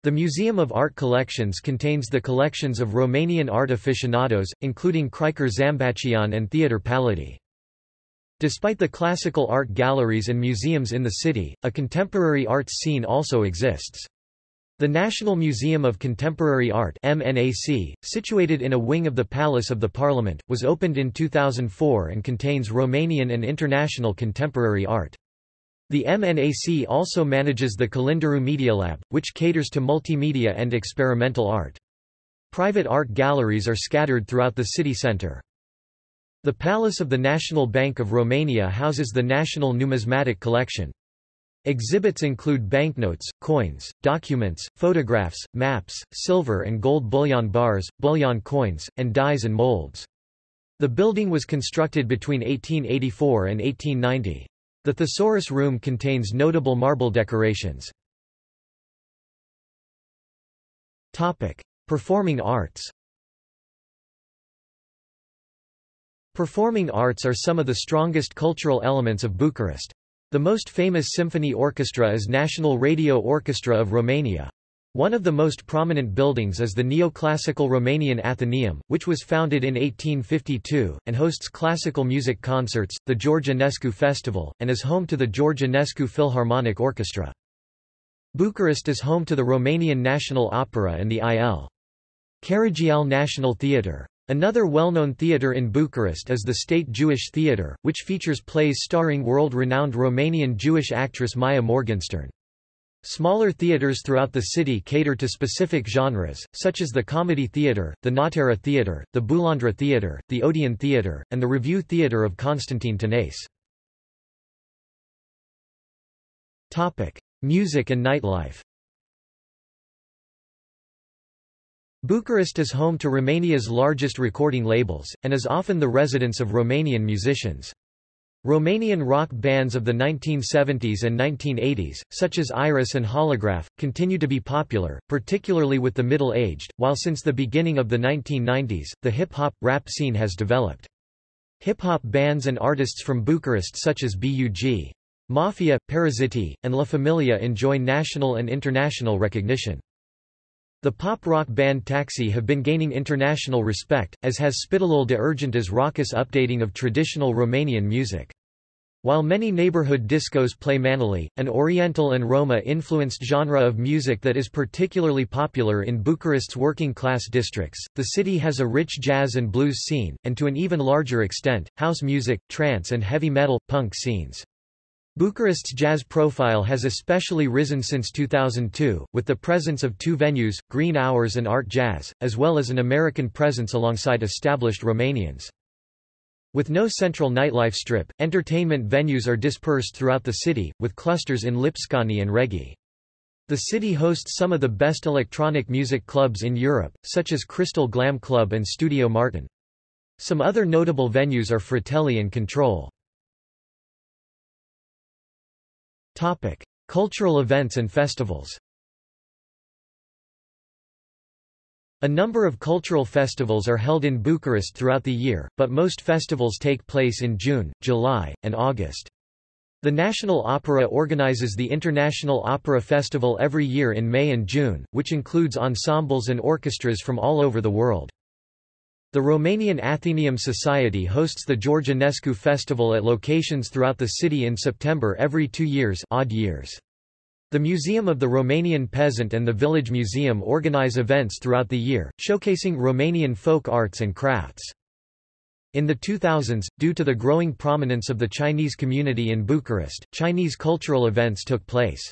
The Museum of Art Collections contains the collections of Romanian art aficionados, including Krikor Zambaccian and Theodor Pallady. Despite the classical art galleries and museums in the city, a contemporary arts scene also exists. The National Museum of Contemporary Art MNAC, situated in a wing of the Palace of the Parliament, was opened in 2004 and contains Romanian and international contemporary art. The MNAC also manages the Kalinderu Media Lab, which caters to multimedia and experimental art. Private art galleries are scattered throughout the city centre. The Palace of the National Bank of Romania houses the National Numismatic Collection. Exhibits include banknotes, coins, documents, photographs, maps, silver and gold bullion bars, bullion coins, and dies and molds. The building was constructed between 1884 and 1890. The Thesaurus Room contains notable marble decorations. Topic: Performing arts. Performing arts are some of the strongest cultural elements of Bucharest. The most famous symphony orchestra is National Radio Orchestra of Romania. One of the most prominent buildings is the neoclassical Romanian Athenaeum, which was founded in 1852, and hosts classical music concerts, the George Enescu Festival, and is home to the George Enescu Philharmonic Orchestra. Bucharest is home to the Romanian National Opera and the I.L. Caragiale National Theatre. Another well-known theatre in Bucharest is the State Jewish Theatre, which features plays starring world-renowned Romanian Jewish actress Maia Morgenstern. Smaller theaters throughout the city cater to specific genres, such as the Comedy Theatre, the Nottara Theatre, the Bulandra Theatre, the Odeon Theatre, and the Revue Theatre of Constantine Tănase. Music and nightlife Bucharest is home to Romania's largest recording labels, and is often the residence of Romanian musicians. Romanian rock bands of the 1970s and 1980s, such as Iris and Holograf, continue to be popular, particularly with the middle-aged, while since the beginning of the 1990s, the hip-hop, rap scene has developed. Hip-hop bands and artists from Bucharest such as B.U.G. Mafia, Paraziti, and La Familia enjoy national and international recognition. The pop-rock band Taxi have been gaining international respect, as has Spitalul de Urgență raucous updating of traditional Romanian music. While many neighborhood discos play manele, an Oriental and Roma-influenced genre of music that is particularly popular in Bucharest's working-class districts, the city has a rich jazz and blues scene, and to an even larger extent, house music, trance and heavy metal, punk scenes. Bucharest's jazz profile has especially risen since 2002, with the presence of two venues, Green Hours and Art Jazz, as well as an American presence alongside established Romanians. With no central nightlife strip, entertainment venues are dispersed throughout the city, with clusters in Lipscani and Regie. The city hosts some of the best electronic music clubs in Europe, such as Crystal Glam Club and Studio Martin. Some other notable venues are Fratelli and Control. Topic: Cultural events and festivals. A number of cultural festivals are held in Bucharest throughout the year, but most festivals take place in June, July, and August. The National Opera organizes the International Opera Festival every year in May and June, which includes ensembles and orchestras from all over the world. The Romanian Athenaeum Society hosts the George Enescu Festival at locations throughout the city in September every two years, odd years. The Museum of the Romanian Peasant and the Village Museum organize events throughout the year, showcasing Romanian folk arts and crafts. In the 2000s, due to the growing prominence of the Chinese community in Bucharest, Chinese cultural events took place.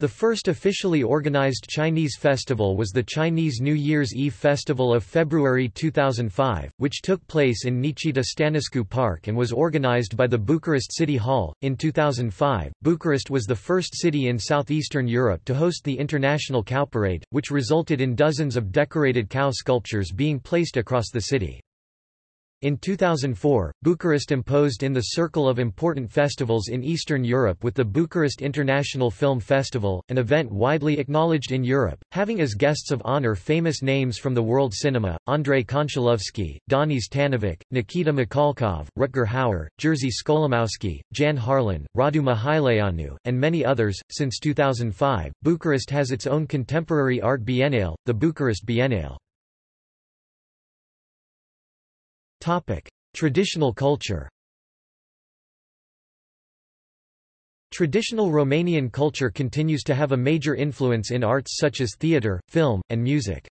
The first officially organized Chinese festival was the Chinese New Year's Eve Festival of February 2005, which took place in Nichita Stănescu Park and was organized by the Bucharest City Hall. In 2005, Bucharest was the first city in southeastern Europe to host the International Cow Parade, which resulted in dozens of decorated cow sculptures being placed across the city. In 2004, Bucharest imposed in the circle of important festivals in Eastern Europe with the Bucharest International Film Festival, an event widely acknowledged in Europe, having as guests of honor famous names from the world cinema, Andrei Konchalovsky, Danis Tanovic, Nikita Mikhalkov, Rutger Hauer, Jerzy Skolimowski, Jan Harlan, Radu Mihaileanu, and many others. Since 2005, Bucharest has its own contemporary art biennale, the Bucharest Biennale. Topic: Traditional culture. Traditional Romanian culture continues to have a major influence in arts such as theatre, film, and music.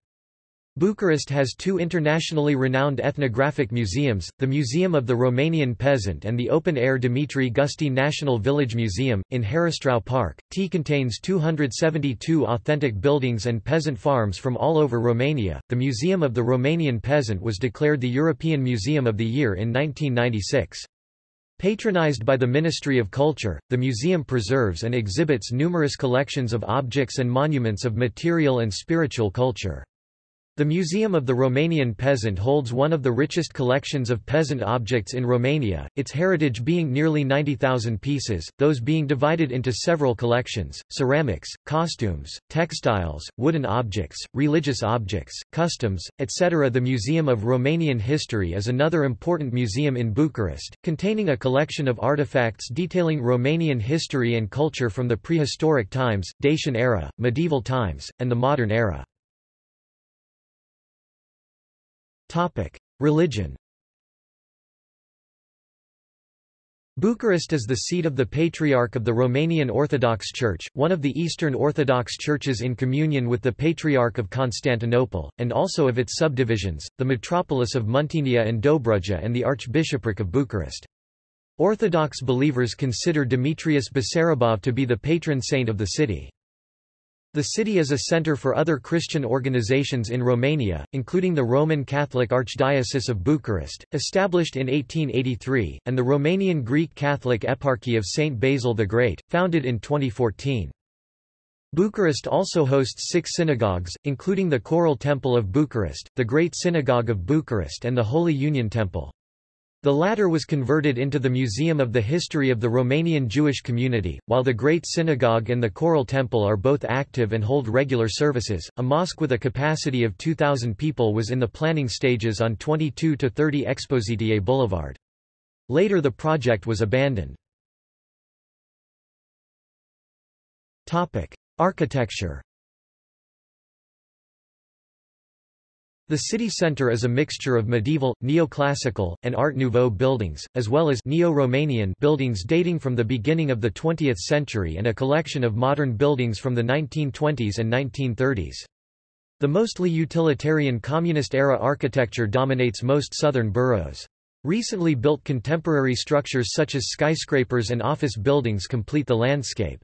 Bucharest has two internationally renowned ethnographic museums, the Museum of the Romanian Peasant and the open-air Dumitru Gusti National Village Museum, in Herăstrău Park. T contains 272 authentic buildings and peasant farms from all over Romania. The Museum of the Romanian Peasant was declared the European Museum of the Year in 1996. Patronized by the Ministry of Culture, the museum preserves and exhibits numerous collections of objects and monuments of material and spiritual culture. The Museum of the Romanian Peasant holds one of the richest collections of peasant objects in Romania, its heritage being nearly 90,000 pieces, those being divided into several collections, ceramics, costumes, textiles, wooden objects, religious objects, customs, etc. The Museum of Romanian History is another important museum in Bucharest, containing a collection of artifacts detailing Romanian history and culture from the prehistoric times, Dacian era, medieval times, and the modern era. Topic: Religion. Bucharest is the seat of the Patriarch of the Romanian Orthodox Church, one of the Eastern Orthodox churches in communion with the Patriarch of Constantinople, and also of its subdivisions, the metropolis of Muntenia and Dobruja and the Archbishopric of Bucharest. Orthodox believers consider Demetrius Basarabov to be the patron saint of the city. The city is a center for other Christian organizations in Romania, including the Roman Catholic Archdiocese of Bucharest, established in 1883, and the Romanian Greek Catholic Eparchy of St. Basil the Great, founded in 2014. Bucharest also hosts six synagogues, including the Choral Temple of Bucharest, the Great Synagogue of Bucharest and the Holy Union Temple. The latter was converted into the Museum of the History of the Romanian Jewish Community, while the Great Synagogue and the Choral Temple are both active and hold regular services. A mosque with a capacity of 2,000 people was in the planning stages on 22 to 30 Expoziției Boulevard. Later the project was abandoned. Topic: Architecture The city centre is a mixture of medieval, neoclassical, and Art Nouveau buildings, as well as Neo-Romanian buildings dating from the beginning of the 20th century and a collection of modern buildings from the 1920s and 1930s. The mostly utilitarian communist-era architecture dominates most southern boroughs. Recently built contemporary structures such as skyscrapers and office buildings complete the landscape.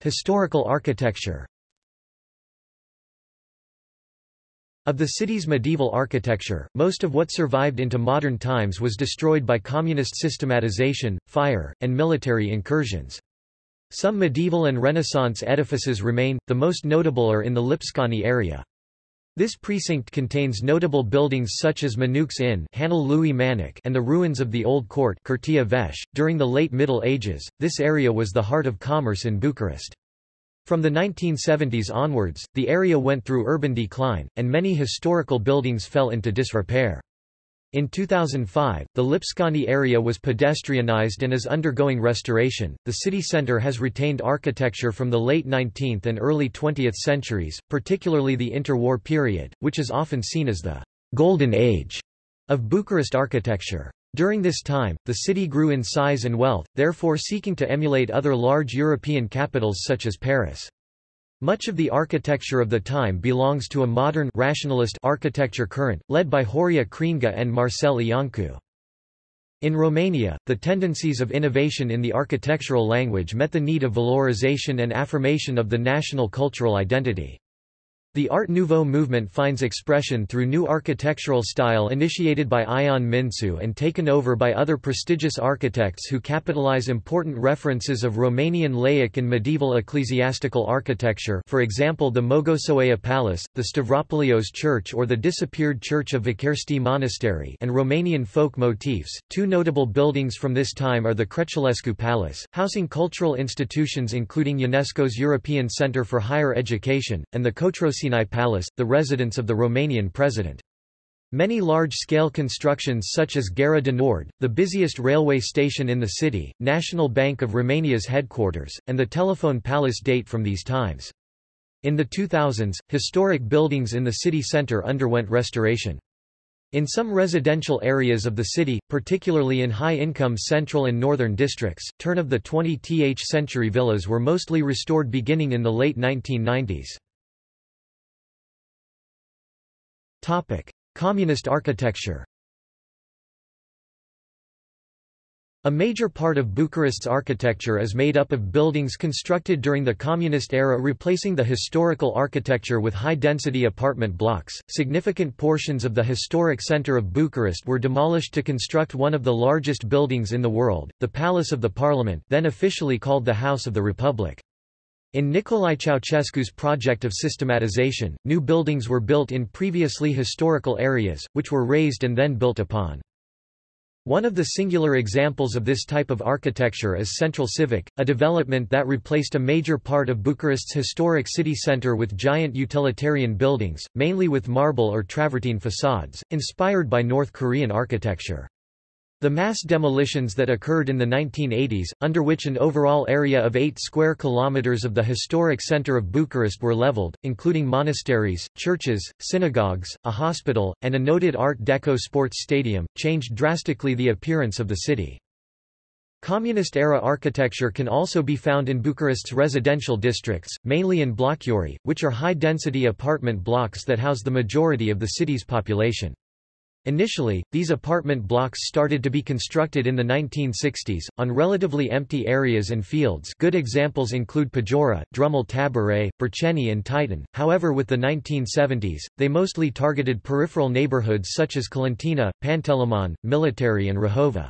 Historical architecture Of the city's medieval architecture, most of what survived into modern times was destroyed by communist systematization, fire, and military incursions. Some medieval and Renaissance edifices remain, the most notable are in the Lipscani area. This precinct contains notable buildings such as Manuc's Inn and the ruins of the Old Court .During the late Middle Ages, this area was the heart of commerce in Bucharest. From the 1970s onwards, the area went through urban decline, and many historical buildings fell into disrepair. In 2005, the Lipscani area was pedestrianized and is undergoing restoration. The city center has retained architecture from the late 19th and early 20th centuries, particularly the interwar period, which is often seen as the golden age of Bucharest architecture. During this time, the city grew in size and wealth, therefore seeking to emulate other large European capitals such as Paris. Much of the architecture of the time belongs to a modern rationalist architecture current, led by Horia Creangă and Marcel Iancu. In Romania, the tendencies of innovation in the architectural language met the need of valorization and affirmation of the national cultural identity. The Art Nouveau movement finds expression through new architectural style initiated by Ion Mincu and taken over by other prestigious architects who capitalize important references of Romanian laic and medieval ecclesiastical architecture for example the Mogoșoaia Palace, the Stavropoleos Church or the disappeared Church of Văcărești Monastery and Romanian folk motifs. Two notable buildings from this time are the Crețulescu Palace, housing cultural institutions including UNESCO's European Centre for Higher Education, and the Cotroceni Palace, the residence of the Romanian president. Many large-scale constructions such as Gara de Nord, the busiest railway station in the city, National Bank of Romania's headquarters, and the Telephone Palace date from these times. In the 2000s, historic buildings in the city centre underwent restoration. In some residential areas of the city, particularly in high-income central and northern districts, turn of the 20th century villas were mostly restored beginning in the late 1990s. Topic: Communist architecture. A major part of Bucharest's architecture is made up of buildings constructed during the communist era replacing the historical architecture with high-density apartment blocks. Significant portions of the historic center of Bucharest were demolished to construct one of the largest buildings in the world, the Palace of the Parliament, then officially called the House of the Republic. In Nicolae Ceausescu's project of systematization, new buildings were built in previously historical areas, which were razed and then built upon. One of the singular examples of this type of architecture is Centrul Civic, a development that replaced a major part of Bucharest's historic city centre with giant utilitarian buildings, mainly with marble or travertine facades, inspired by North Korean architecture. The mass demolitions that occurred in the 1980s, under which an overall area of 8 square kilometers of the historic center of Bucharest were leveled, including monasteries, churches, synagogues, a hospital, and a noted Art Deco sports stadium, changed drastically the appearance of the city. Communist-era architecture can also be found in Bucharest's residential districts, mainly in blockuri, which are high-density apartment blocks that house the majority of the city's population. Initially, these apartment blocks started to be constructed in the 1960s, on relatively empty areas and fields good examples include Pajura, Drumul Taberei, Berceni and Titan, however with the 1970s, they mostly targeted peripheral neighborhoods such as Colentina, Pantelimon, Militari and Rahova.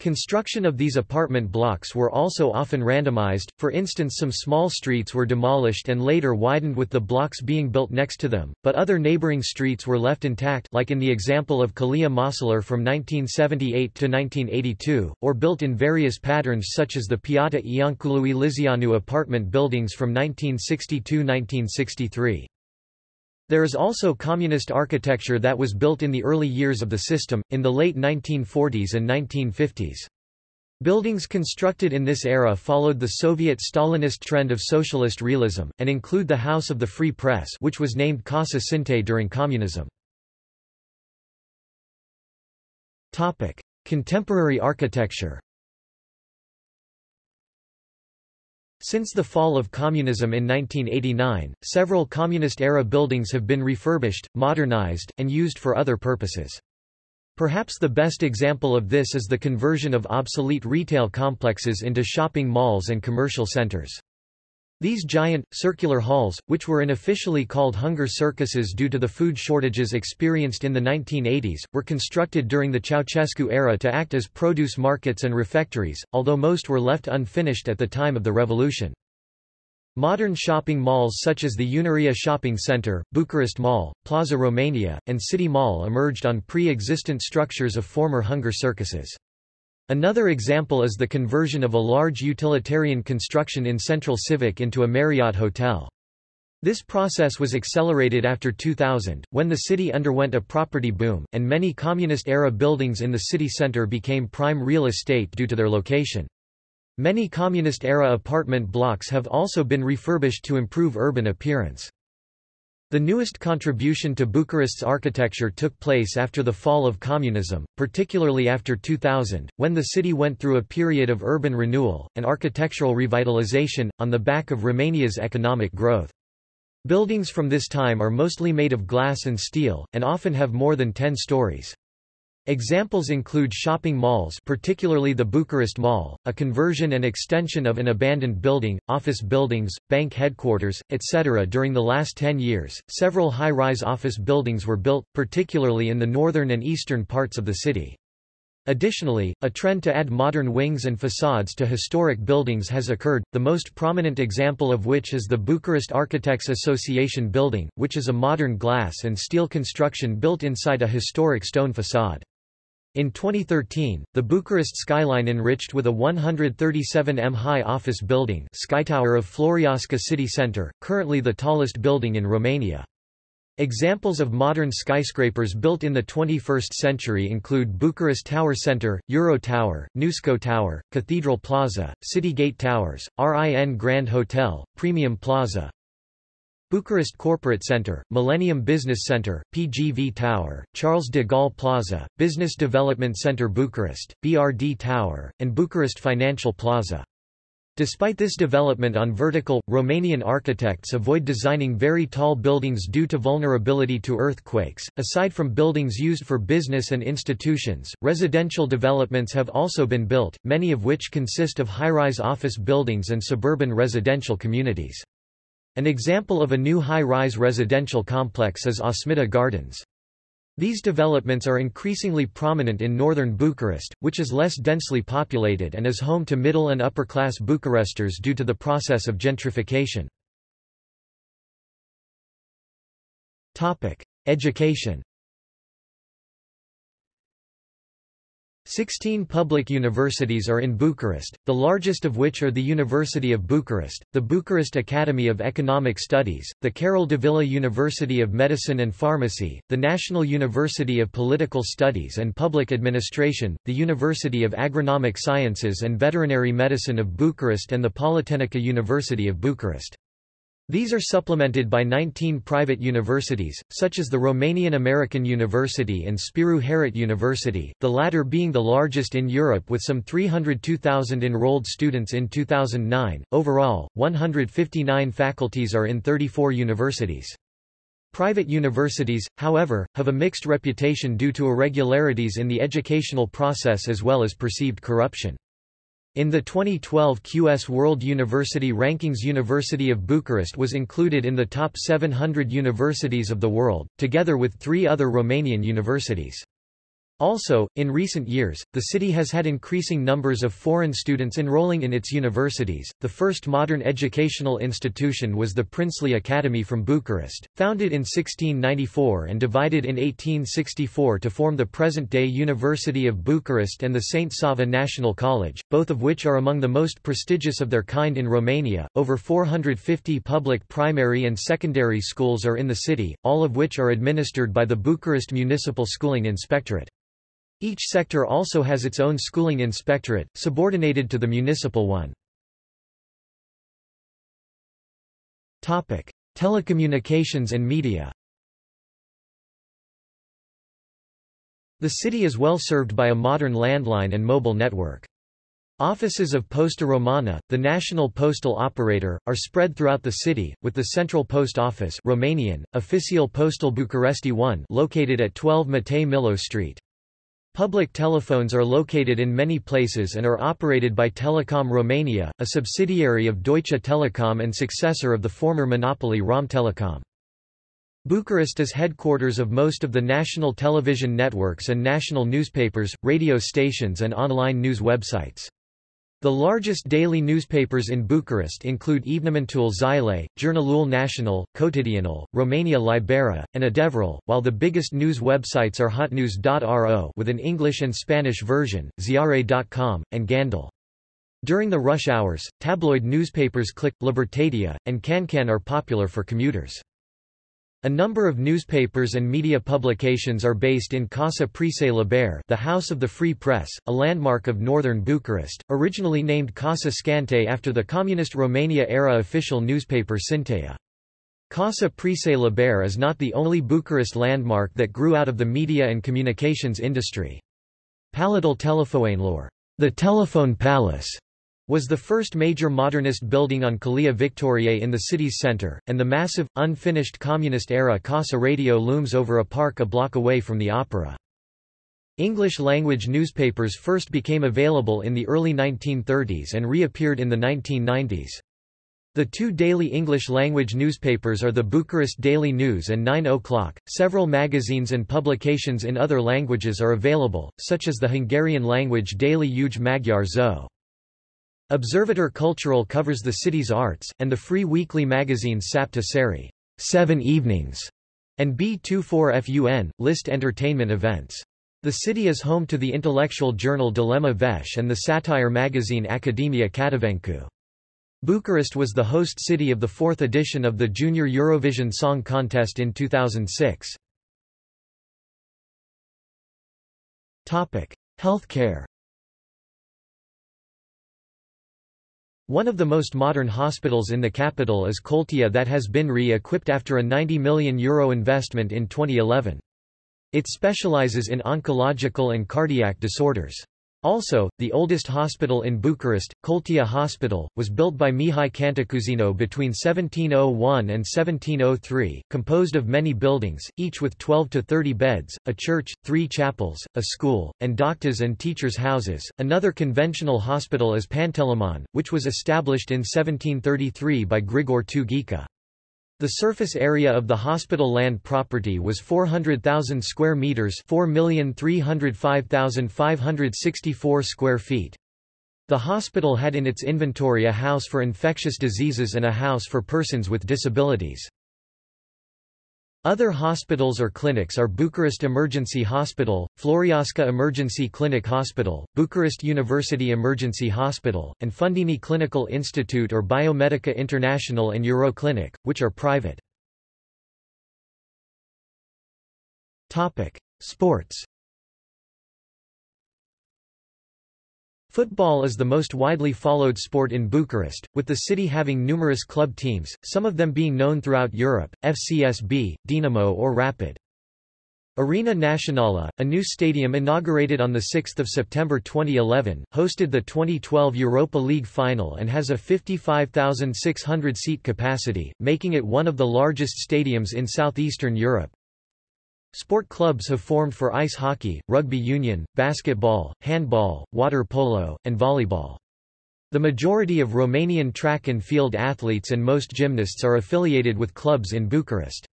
Construction of these apartment blocks were also often randomized, for instance some small streets were demolished and later widened with the blocks being built next to them, but other neighboring streets were left intact like in the example of Calea Moșilor from 1978 to 1982, or built in various patterns such as the Piața Iancului Lizeanu apartment buildings from 1962–1963. There is also communist architecture that was built in the early years of the system, in the late 1940s and 1950s. Buildings constructed in this era followed the Soviet Stalinist trend of socialist realism, and include the House of the Free Press which was named Casa Sinte during communism. Contemporary architecture Since the fall of communism in 1989, several communist-era buildings have been refurbished, modernized, and used for other purposes. Perhaps the best example of this is the conversion of obsolete retail complexes into shopping malls and commercial centers. These giant, circular halls, which were unofficially called hunger circuses due to the food shortages experienced in the 1980s, were constructed during the Ceausescu era to act as produce markets and refectories, although most were left unfinished at the time of the revolution. Modern shopping malls such as the Unirea Shopping Center, Bucharest Mall, Plaza Romania, and City Mall emerged on pre-existent structures of former hunger circuses. Another example is the conversion of a large utilitarian construction in Centrul Civic into a Marriott hotel. This process was accelerated after 2000, when the city underwent a property boom, and many communist-era buildings in the city center became prime real estate due to their location. Many communist-era apartment blocks have also been refurbished to improve urban appearance. The newest contribution to Bucharest's architecture took place after the fall of communism, particularly after 2000, when the city went through a period of urban renewal, and architectural revitalization, on the back of Romania's economic growth. Buildings from this time are mostly made of glass and steel, and often have more than 10 stories. Examples include shopping malls particularly the Bucharest Mall, a conversion and extension of an abandoned building, office buildings, bank headquarters, etc. During the last 10 years, several high-rise office buildings were built, particularly in the northern and eastern parts of the city. Additionally, a trend to add modern wings and facades to historic buildings has occurred, the most prominent example of which is the Bucharest Architects Association building, which is a modern glass and steel construction built inside a historic stone facade. In 2013, the Bucharest skyline enriched with a 137 m high office building Skytower of Floreasca city centre, currently the tallest building in Romania. Examples of modern skyscrapers built in the 21st century include Bucharest Tower Center, Euro Tower, Nusco Tower, Cathedral Plaza, City Gate Towers, RIN Grand Hotel, Premium Plaza, Bucharest Corporate Center, Millennium Business Center, PGV Tower, Charles de Gaulle Plaza, Business Development Center Bucharest, BRD Tower, and Bucharest Financial Plaza. Despite this development on vertical, Romanian architects avoid designing very tall buildings due to vulnerability to earthquakes. Aside from buildings used for business and institutions, residential developments have also been built, many of which consist of high-rise office buildings and suburban residential communities. An example of a new high-rise residential complex is Asmita Gardens. These developments are increasingly prominent in northern Bucharest, which is less densely populated and is home to middle and upper-class Bucharesters due to the process of gentrification. Education Sixteen public universities are in Bucharest, the largest of which are the University of Bucharest, the Bucharest Academy of Economic Studies, the Carol Davila University of Medicine and Pharmacy, the National University of Political Studies and Public Administration, the University of Agronomic Sciences and Veterinary Medicine of Bucharest and the Politehnica University of Bucharest. These are supplemented by 19 private universities, such as the Romanian American University and Spiru Haret University, the latter being the largest in Europe with some 302,000 enrolled students in 2009. Overall, 159 faculties are in 34 universities. Private universities, however, have a mixed reputation due to irregularities in the educational process as well as perceived corruption. In the 2012 QS World University Rankings University of Bucharest was included in the top 700 universities of the world, together with three other Romanian universities. Also, in recent years, the city has had increasing numbers of foreign students enrolling in its universities. The first modern educational institution was the Princely Academy from Bucharest, founded in 1694 and divided in 1864 to form the present-day University of Bucharest and the St. Sava National College, both of which are among the most prestigious of their kind in Romania. Over 450 public primary and secondary schools are in the city, all of which are administered by the Bucharest Municipal Schooling Inspectorate. Each sector also has its own schooling inspectorate, subordinated to the municipal one. Topic: Telecommunications and media. The city is well served by a modern landline and mobile network. Offices of Posta Romana, the national postal operator, are spread throughout the city, with the Central Post Office Romanian, Oficiul Poștal Bucuresti 1 located at 12 Matei Milo Street. Public telephones are located in many places and are operated by Telekom Romania, a subsidiary of Deutsche Telekom and successor of the former monopoly Romtelecom. Bucharest is headquarters of most of the national television networks and national newspapers, radio stations and online news websites. The largest daily newspapers in Bucharest include Evenimentul Zilei, Jurnalul Național, Cotidianul, Romania Libera, and Adevărul, while the biggest news websites are hotnews.ro with an English and Spanish version, ziare.com, and Gandul. During the rush hours, tabloid newspapers Click, Libertatea, and CanCan are popular for commuters. A number of newspapers and media publications are based in Casa Presei Libere the House of the Free Press, a landmark of northern Bucharest, originally named Casa Scânteii after the Communist Romania-era official newspaper Sintea. Casa Presei Libere is not the only Bucharest landmark that grew out of the media and communications industry. Palatul Telefoanelor, the Telephone Palace, was the first major modernist building on Calea Victoriei in the city's center, and the massive, unfinished communist-era Casa Radio looms over a park a block away from the opera. English-language newspapers first became available in the early 1930s and reappeared in the 1990s. The two daily English-language newspapers are the Bucharest Daily News and 9 O'Clock. Several magazines and publications in other languages are available, such as the Hungarian-language daily Új Magyar Szó. Observator Cultural covers the city's arts, and the free weekly magazine Șapte Seri, Seven Evenings, and B24FUN, list entertainment events. The city is home to the intellectual journal Dilema Veche and the satire magazine Academia Catavencu. Bucharest was the host city of the fourth edition of the Junior Eurovision Song Contest in 2006. Healthcare One of the most modern hospitals in the capital is Coltea that has been re-equipped after a €90 million Euro investment in 2011. It specializes in oncological and cardiac disorders. Also, the oldest hospital in Bucharest, Coltea Hospital, was built by Mihai Cantacuzino between 1701 and 1703, composed of many buildings, each with 12 to 30 beds, a church, three chapels, a school, and doctors and teachers' houses. Another conventional hospital is Pantelimon, which was established in 1733 by Grigore II the surface area of the hospital land property was 400,000 square meters, 4,305,564 square feet. The hospital had in its inventory a house for infectious diseases and a house for persons with disabilities. Other hospitals or clinics are Bucharest Emergency Hospital, Floreasca Emergency Clinic Hospital, Bucharest University Emergency Hospital, and Fundeni Clinical Institute or Biomedica International and Euroclinic, which are private. Sports Football is the most widely followed sport in Bucharest, with the city having numerous club teams, some of them being known throughout Europe, FCSB, Dinamo or Rapid. Arena Națională, a new stadium inaugurated on 6 September 2011, hosted the 2012 Europa League final and has a 55,600 seat capacity, making it one of the largest stadiums in southeastern Europe. Sport clubs have formed for ice hockey, rugby union, basketball, handball, water polo, and volleyball. The majority of Romanian track and field athletes and most gymnasts are affiliated with clubs in Bucharest.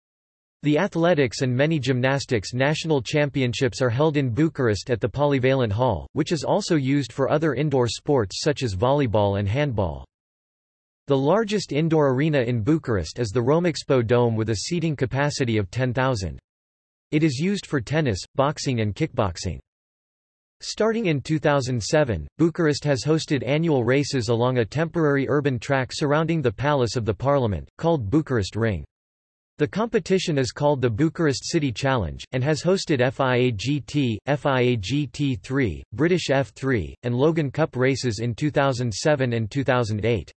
The athletics and many gymnastics national championships are held in Bucharest at the Polyvalent Hall, which is also used for other indoor sports such as volleyball and handball. The largest indoor arena in Bucharest is the Romexpo Dome with a seating capacity of 10,000. It is used for tennis, boxing and kickboxing. Starting in 2007, Bucharest has hosted annual races along a temporary urban track surrounding the Palace of the Parliament, called Bucharest Ring. The competition is called the Bucharest City Challenge, and has hosted FIAGT, FIAGT3, British F3, and Logan Cup races in 2007 and 2008.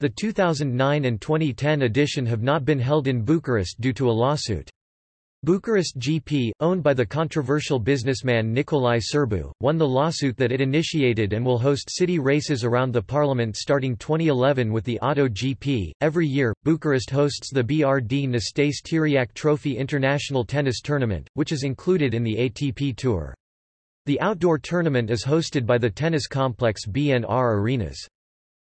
The 2009 and 2010 edition have not been held in Bucharest due to a lawsuit. Bucharest GP, owned by the controversial businessman Nicolae Sârbu, won the lawsuit that it initiated and will host city races around the parliament starting 2011 with the Auto GP. Every year, Bucharest hosts the BRD Năstase Tiriac Trophy International Tennis Tournament, which is included in the ATP Tour. The outdoor tournament is hosted by the tennis complex BNR Arenas.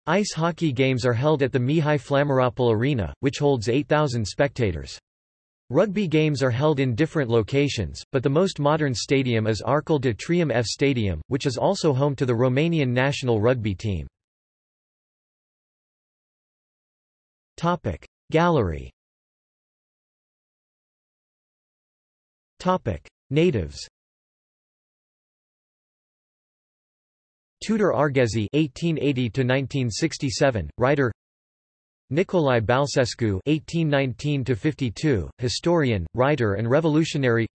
Ice hockey games are held at the Mihai Flamaropol Arena, which holds 8,000 spectators. Rugby games are held in different locations, but the most modern stadium is Arcul de Triumf F Stadium, which is also home to the Romanian national rugby team. Topic Gallery Topic Natives Tudor Arghezi (1880–1967), writer. Nicolae Balcescu (1819–52), historian, writer, and revolutionary.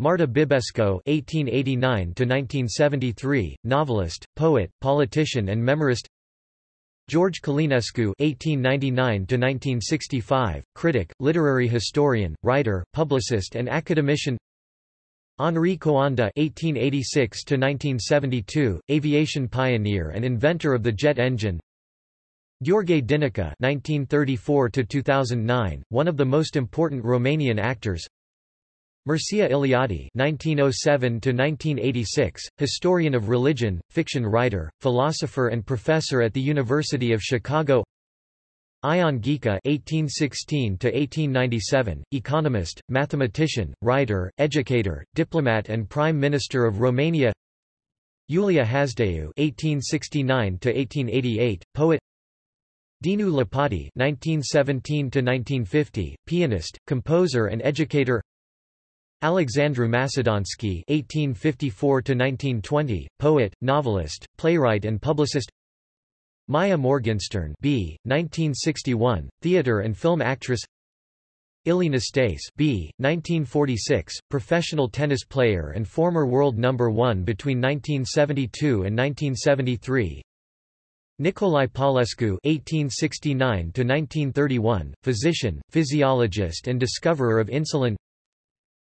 Marta Bibesco (1889–1973), novelist, poet, politician, and memorist. George Călinescu (1899–1965), critic, literary historian, writer, publicist, and academician. Henri Coanda (1886–1972), aviation pioneer and inventor of the jet engine. Gheorghe Dinică (1934–2009), one of the most important Romanian actors. Mircea Eliade (1907–1986), historian of religion, fiction writer, philosopher, and professor at the University of Chicago. Ion Ghica (1816–1897), economist, mathematician, writer, educator, diplomat, and Prime Minister of Romania. Iulia Hasdeu (1869–1888), poet. Dinu Lipatti (1917–1950), pianist, composer, and educator. Alexandru Macedonski (1854–1920), poet, novelist, playwright, and publicist. Maia Morgenstern B. 1961, theater and film actress. Ilie Năstase B. 1946, professional tennis player and former world number 1 between 1972 and 1973. Nicolae Paulescu (1869–1931), physician, physiologist, and discoverer of insulin.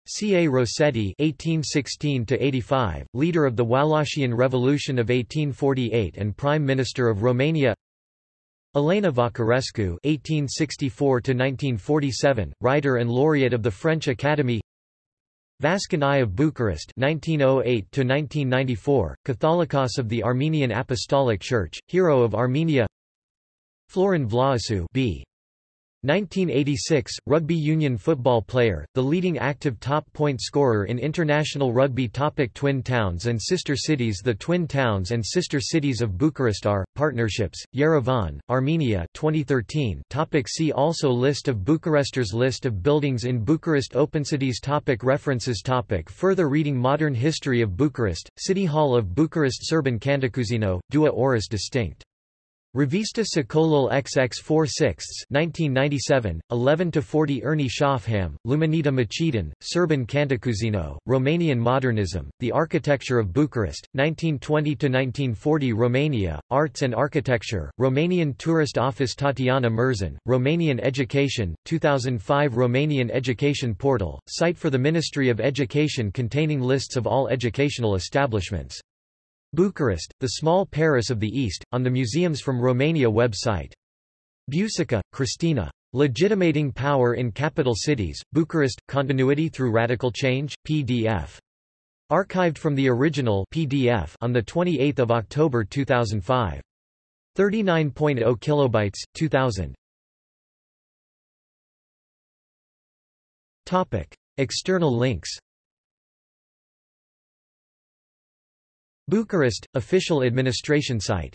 C. A. Rossetti (1816–85), leader of the Wallachian Revolution of 1848 and Prime Minister of Romania. Elena Vacarescu (1864–1947), writer and laureate of the French Academy. Vazgen I of Bucharest 1908-1994, Catholicos of the Armenian Apostolic Church, Hero of Armenia Florin Vlaicu b. 1986, rugby union football player, the leading active top point scorer in international rugby topic Twin towns and sister cities The twin towns and sister cities of Bucharest are, partnerships, Yerevan, Armenia 2013 topic See also List of Bucharesters List of buildings in Bucharest OpenCities topic References topic Further reading Modern history of Bucharest, City Hall of Bucharest Serban Cantacuzino, Dua Oris distinct Revista Secolul XX 4 6 1997, 11–40 Ernie Scoffham, Luminita Macedon, Serban Cantacuzino, Romanian Modernism, The Architecture of Bucharest, 1920–1940 Romania, Arts and Architecture, Romanian Tourist Office Tatiana Murzan, Romanian Education, 2005 Romanian Education Portal, site for the Ministry of Education containing lists of all educational establishments. Bucharest, the small Paris of the East, on the Museums from Romania website. Bucica, Cristina. Legitimating Power in Capital Cities, Bucharest, Continuity Through Radical Change, PDF. Archived from the original PDF on 28 October 2005. 39.0 kilobytes, 2000. Topic. External links Bucharest, official administration site